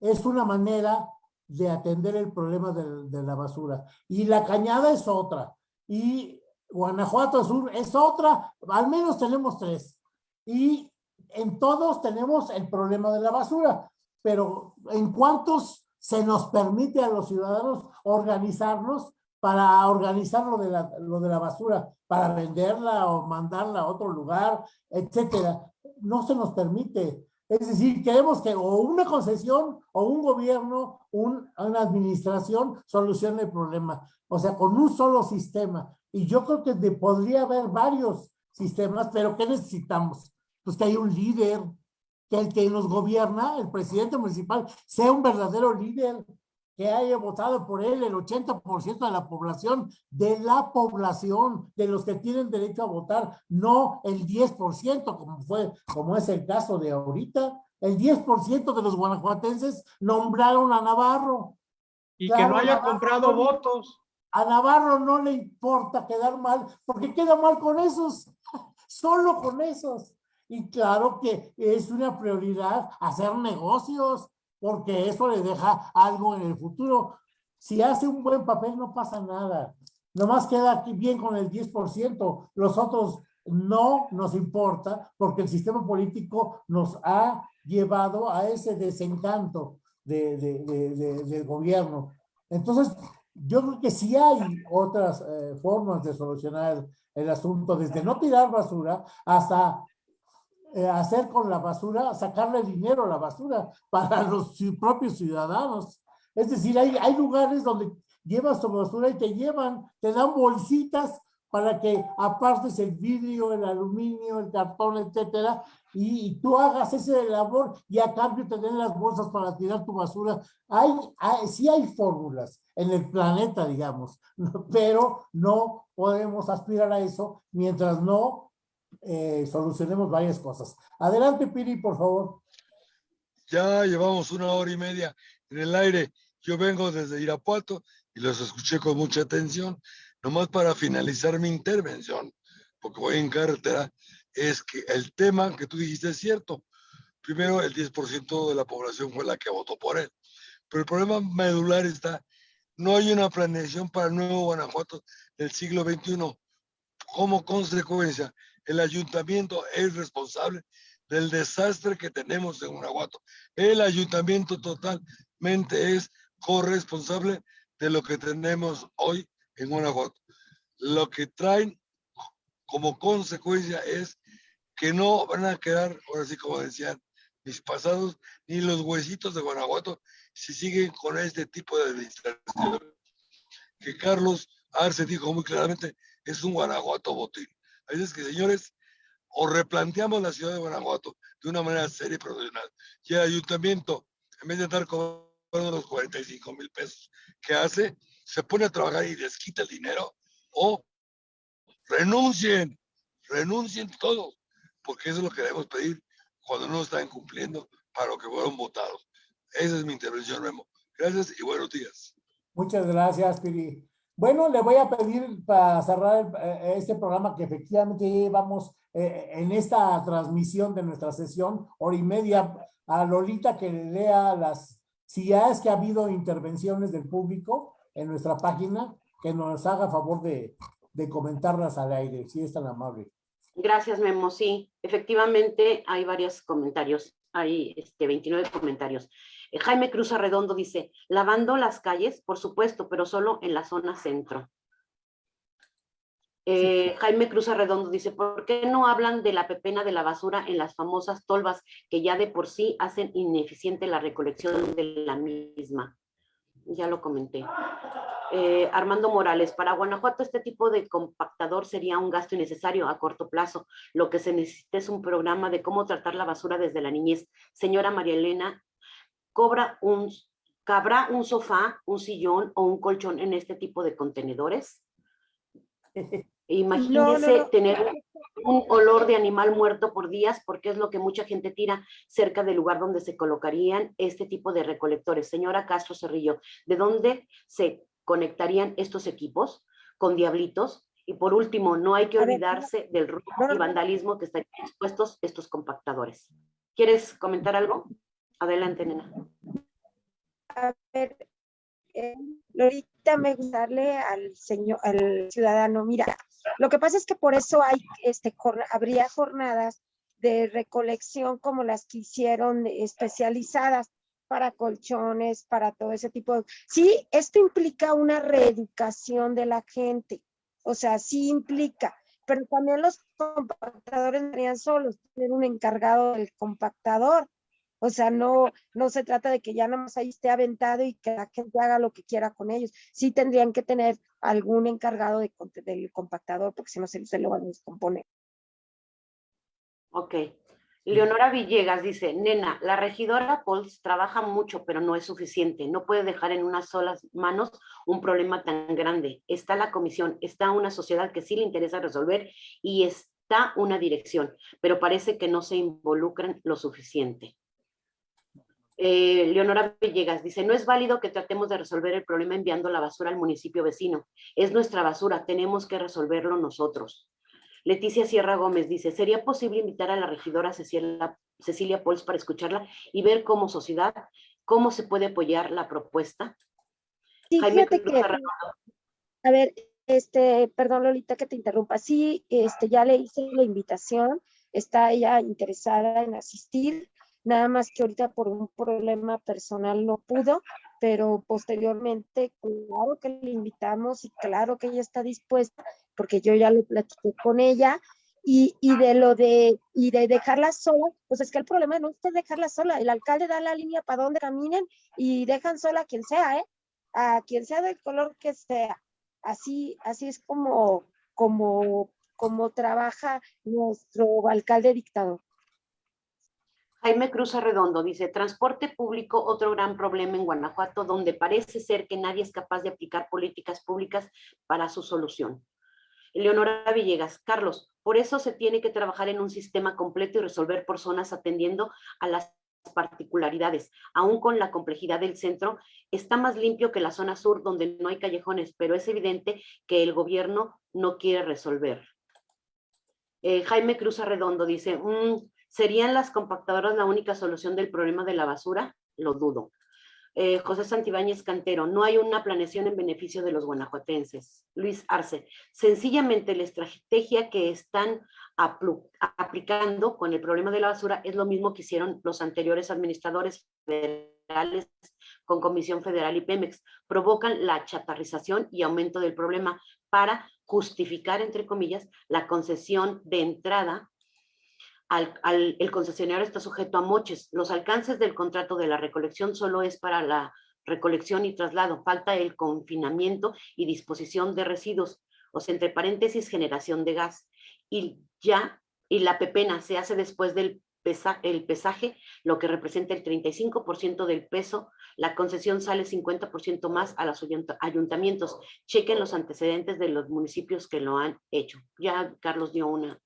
es una manera de atender el problema de, la basura. Y la cañada es otra. Y Guanajuato Sur es otra. Al menos tenemos tres. Y en todos tenemos el problema de la basura. Pero ¿en cuántos se nos permite a los ciudadanos organizarnos para organizar lo de la, lo de la basura, para venderla o mandarla a otro lugar, etcétera? No se nos permite. Es decir, queremos que o una concesión o un gobierno, un, una administración solucione el problema. O sea, con un solo sistema. Y yo creo que podría haber varios sistemas, pero ¿qué necesitamos? Pues que haya un líder, que el que nos gobierna, el presidente municipal, sea un verdadero líder, que haya votado por él el 80% de la población, de la población, de los que tienen derecho a votar, no el 10%, como fue, como es el caso de ahorita. El 10% de los guanajuatenses nombraron a Navarro.
Y que no haya comprado votos.
A Navarro no le importa quedar mal, porque queda mal con esos, [LAUGHS] solo con esos. Y claro que es una prioridad hacer negocios, porque eso le deja algo en el futuro. Si hace un buen papel no pasa nada. Nomás queda aquí bien con el 10%. Los otros no nos importa porque el sistema político nos ha llevado a ese desencanto de, del gobierno. Entonces, yo creo que sí hay otras eh, formas de solucionar el asunto, desde no tirar basura hasta hacer con la basura, sacarle dinero a la basura [LAUGHS] para los propios ciudadanos. Es decir, hay, hay lugares donde llevas tu basura y te llevan, te dan bolsitas para que apartes el vidrio, el aluminio, el cartón, etcétera, y, tú hagas ese labor y a cambio te den las bolsas para tirar tu basura. Hay, hay sí hay fórmulas en el planeta, digamos, [LAUGHS] pero no podemos aspirar a eso mientras no eh, solucionemos varias cosas. Adelante, Piri, por favor.
Ya llevamos una hora y media en el aire. Yo vengo desde Irapuato y los escuché con mucha atención. Nomás para finalizar mi intervención, porque voy en carretera, es que el tema que tú dijiste es cierto. Primero, el 10% de la población fue la que votó por él. Pero el problema medular está, no hay una planeación para el nuevo Guanajuato del siglo XXI. Como consecuencia, el ayuntamiento es responsable del desastre que tenemos en Guanajuato. El ayuntamiento totalmente es corresponsable de lo que tenemos hoy en Guanajuato. Lo que traen como consecuencia es que no van a quedar, ahora sí como decían mis pasados, ni los huesitos de Guanajuato si siguen con este tipo de administración. Que Carlos Arce dijo muy claramente, es un Guanajuato botín. Así es que, señores, o replanteamos la ciudad de Guanajuato de una manera seria y profesional. Y el ayuntamiento, en vez de estar cobrando los 45 mil pesos que hace, se pone a trabajar y les quita el dinero, o renuncien, renuncien todos, porque eso es lo que debemos pedir cuando no están cumpliendo para lo que fueron votados. Esa es mi intervención, Memo. Gracias y buenos días.
Muchas gracias, Piri. Bueno, le voy a pedir para cerrar eh, este programa que efectivamente llevamos eh, en esta transmisión de nuestra sesión, hora y media, a Lolita que le lea las, si ya es que ha habido intervenciones del público en nuestra página, que nos haga favor de, de comentarlas al aire, si es tan amable.
Gracias, Memo. Sí, efectivamente hay varios comentarios, hay este, 29 comentarios. Eh, Jaime Cruz Arredondo dice, lavando las calles, por supuesto, pero solo en la zona centro. Eh, Jaime Cruz Arredondo dice, ¿por qué no hablan de la pepena de la basura en las famosas tolvas que ya de por sí hacen ineficiente la recolección de la misma? Ya lo comenté. Eh, Armando Morales, para Guanajuato este tipo de compactador sería un gasto innecesario a corto plazo. Lo que se necesita es un programa de cómo tratar la basura desde la niñez. Señora María Elena cobra un, ¿cabrá un sofá, un sillón o un colchón en este tipo de contenedores? [LAUGHS] Imagínese tener un olor de animal muerto por días, porque es lo que mucha gente tira cerca del lugar donde se colocarían este tipo de recolectores. Señora Castro Cerrillo, ¿de dónde se conectarían estos equipos? Con diablitos. Y por último, no hay que olvidarse del robo y vandalismo que están expuestos estos compactadores. ¿Quieres comentar algo? Adelante, nena.
A ver, eh, ahorita me gustaría al señor, al ciudadano, mira, lo que pasa es que por eso hay, este, habría jornadas de recolección como las que hicieron especializadas para colchones, para todo ese tipo de... Sí, esto implica una reeducación de la gente, o sea, sí implica, pero también los compactadores serían solos, tener un encargado del compactador, o sea, no, no se trata de que ya nada más ahí esté aventado y que la gente haga lo que quiera con ellos. Sí tendrían que tener algún encargado de, del compactador, porque si no se, se lo van a descomponer.
Ok. Leonora Villegas dice, nena, la regidora Pols trabaja mucho, pero no es suficiente. No puede dejar en unas solas manos un problema tan grande. Está la comisión, está una sociedad que sí le interesa resolver y está una dirección, pero parece que no se involucran lo suficiente. Eh, Leonora Villegas dice, no es válido que tratemos de resolver el problema enviando la basura al municipio vecino. Es nuestra basura, tenemos que resolverlo nosotros. Leticia Sierra Gómez dice, ¿sería posible invitar a la regidora Cecilia, Cecilia Pols para escucharla y ver como sociedad cómo se puede apoyar la propuesta?
Sí, fíjate que, a ver, este, perdón Lolita que te interrumpa, sí, este, ya le hice la invitación, está ella interesada en asistir, nada más que ahorita por un problema personal no pudo, pero posteriormente, claro que le invitamos y claro que ella está dispuesta, porque yo ya lo platiqué con ella, y, y, de lo de, y de dejarla sola, pues es que el problema no es dejarla sola, el alcalde da la línea para donde caminen y dejan sola a quien sea, ¿eh? A quien sea del color que sea. Así, así es como, como, como trabaja nuestro alcalde dictador.
Jaime Cruz Arredondo dice, transporte público, otro gran problema en Guanajuato, donde parece ser que nadie es capaz de aplicar políticas públicas para su solución. Leonora Villegas, Carlos, por eso se tiene que trabajar en un sistema completo y resolver por zonas atendiendo a las particularidades. Aún con la complejidad del centro, está más limpio que la zona sur donde no hay callejones, pero es evidente que el gobierno no quiere resolver. Eh, Jaime Cruz Arredondo dice, mm, ¿Serían las compactadoras la única solución del problema de la basura? Lo dudo. Eh, José Santibáñez Cantero, no hay una planeación en beneficio de los guanajuatenses. Luis Arce, sencillamente la estrategia que están aplicando con el problema de la basura es lo mismo que hicieron los anteriores administradores federales con Comisión Federal y Pemex. Provocan la chatarrización y aumento del problema para justificar, entre comillas, la concesión de entrada el concesionario está sujeto a moches. Los alcances del contrato de la recolección solo es para la recolección y traslado. Falta el confinamiento y disposición de residuos, o sea, entre paréntesis, generación de gas. Y ya, y la pepena se hace después del el pesaje, lo que representa el 35% del peso, la concesión sale 50% más a los ayuntamientos. Chequen los antecedentes de los municipios que lo han hecho. Ya Carlos dio una,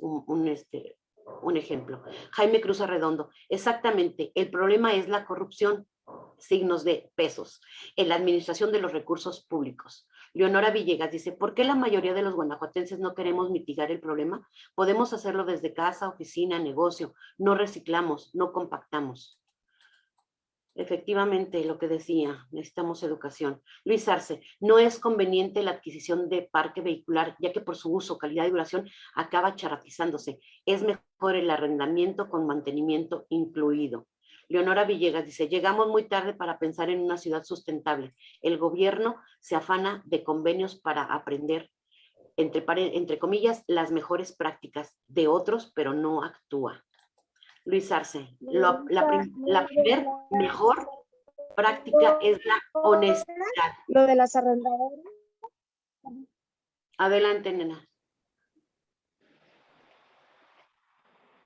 un este, un ejemplo. Jaime Cruz Arredondo, exactamente, el problema es la corrupción, signos de pesos, en la administración de los recursos públicos. Leonora Villegas dice, ¿por qué la mayoría de los guanajuatenses no queremos mitigar el problema? Podemos hacerlo desde casa, oficina, negocio, no reciclamos, no compactamos. Efectivamente, lo que decía, necesitamos educación. Luis Arce, no es conveniente la adquisición de parque vehicular, ya que por su uso, calidad y duración acaba charatizándose. Es mejor el arrendamiento con mantenimiento incluido. Leonora Villegas dice, llegamos muy tarde para pensar en una ciudad sustentable. El gobierno se afana de convenios para aprender, entre, entre comillas, las mejores prácticas de otros, pero no actúa. Luis Arce, la, la, primer mejor práctica es la honestidad.
Lo de las arrendadoras.
Adelante, nena.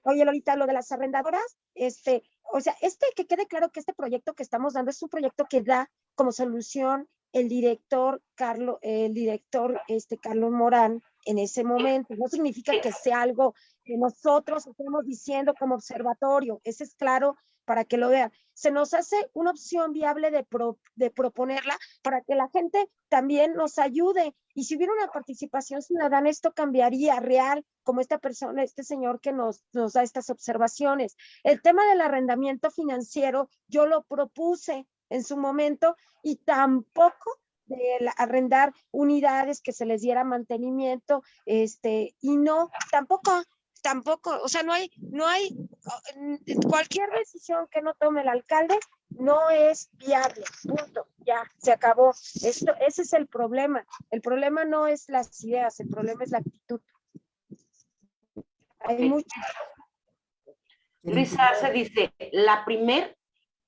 Oye, Lolita, lo de las arrendadoras, este, o sea, este que quede claro que este proyecto que estamos dando es un proyecto que da como solución el director Carlos, el director este Carlos Morán en ese momento. No significa que sea algo que nosotros estemos diciendo como observatorio. Ese es claro para que lo vean. Se nos hace una opción viable de, de proponerla para que la gente también nos ayude. Y si hubiera una participación ciudadana, esto cambiaría real, como esta persona, este señor que nos, nos da estas observaciones. El tema del arrendamiento financiero, yo lo propuse en su momento y tampoco de arrendar unidades que se les diera mantenimiento, este, y no, tampoco, tampoco, o sea, no hay, no hay, cualquier decisión que no tome el alcalde no es viable, punto, ya, se acabó. Esto, ese es el problema. El problema no es las ideas, el problema es la actitud. Hay mucho.
Luisa se dice, la primer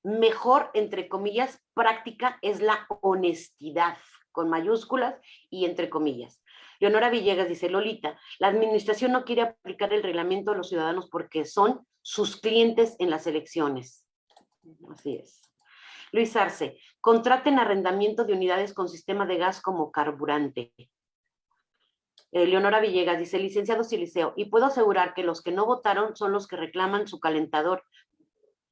mejor, entre comillas, práctica es la honestidad, con mayúsculas y entre comillas. Leonora Villegas dice, Lolita, la administración no quiere aplicar el reglamento a los ciudadanos porque son sus clientes en las elecciones. Así es. Luis Arce, contraten arrendamiento de unidades con sistema de gas como carburante. Eh, Leonora Villegas dice, licenciado Siliceo, y puedo asegurar que los que no votaron son los que reclaman su calentador,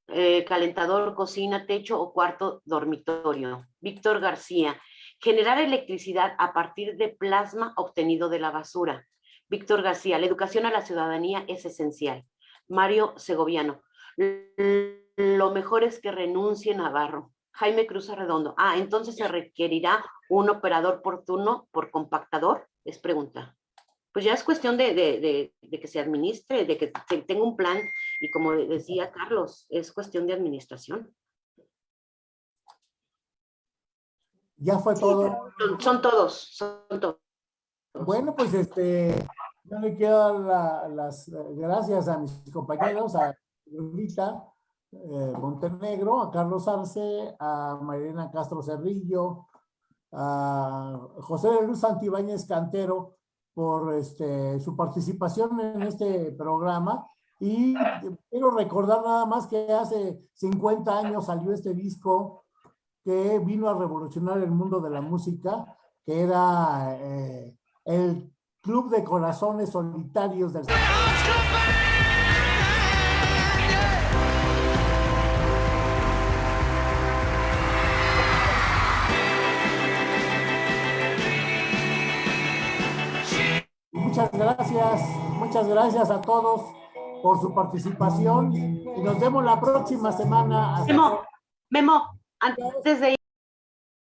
eh, calentador, cocina, techo o cuarto dormitorio. Víctor García, generar electricidad a partir de plasma obtenido de la basura. Víctor García, la educación a la ciudadanía es esencial. Mario Segoviano, lo mejor es que renuncie Navarro. Jaime Cruz Arredondo, ah, entonces se requerirá un operador por turno por compactador, es pregunta. Pues ya es cuestión de, de que se administre, de que tenga un plan y como decía Carlos, es cuestión de administración.
Ya fue todo.
Son, todos, son todos.
Bueno, pues este, yo le quiero dar las gracias a mis compañeros, a Rita eh, Montenegro, a Carlos Arce, a Marilena Castro Cerrillo, a José de Luz Santibáñez Cantero por este, su participación en este programa. Y quiero recordar nada más que hace 50 años salió este disco que vino a revolucionar el mundo de la música, que era eh, el Club de Corazones Solitarios del... Muchas gracias, muchas gracias a todos por su participación y nos vemos la próxima semana.
Memo, Memo, antes de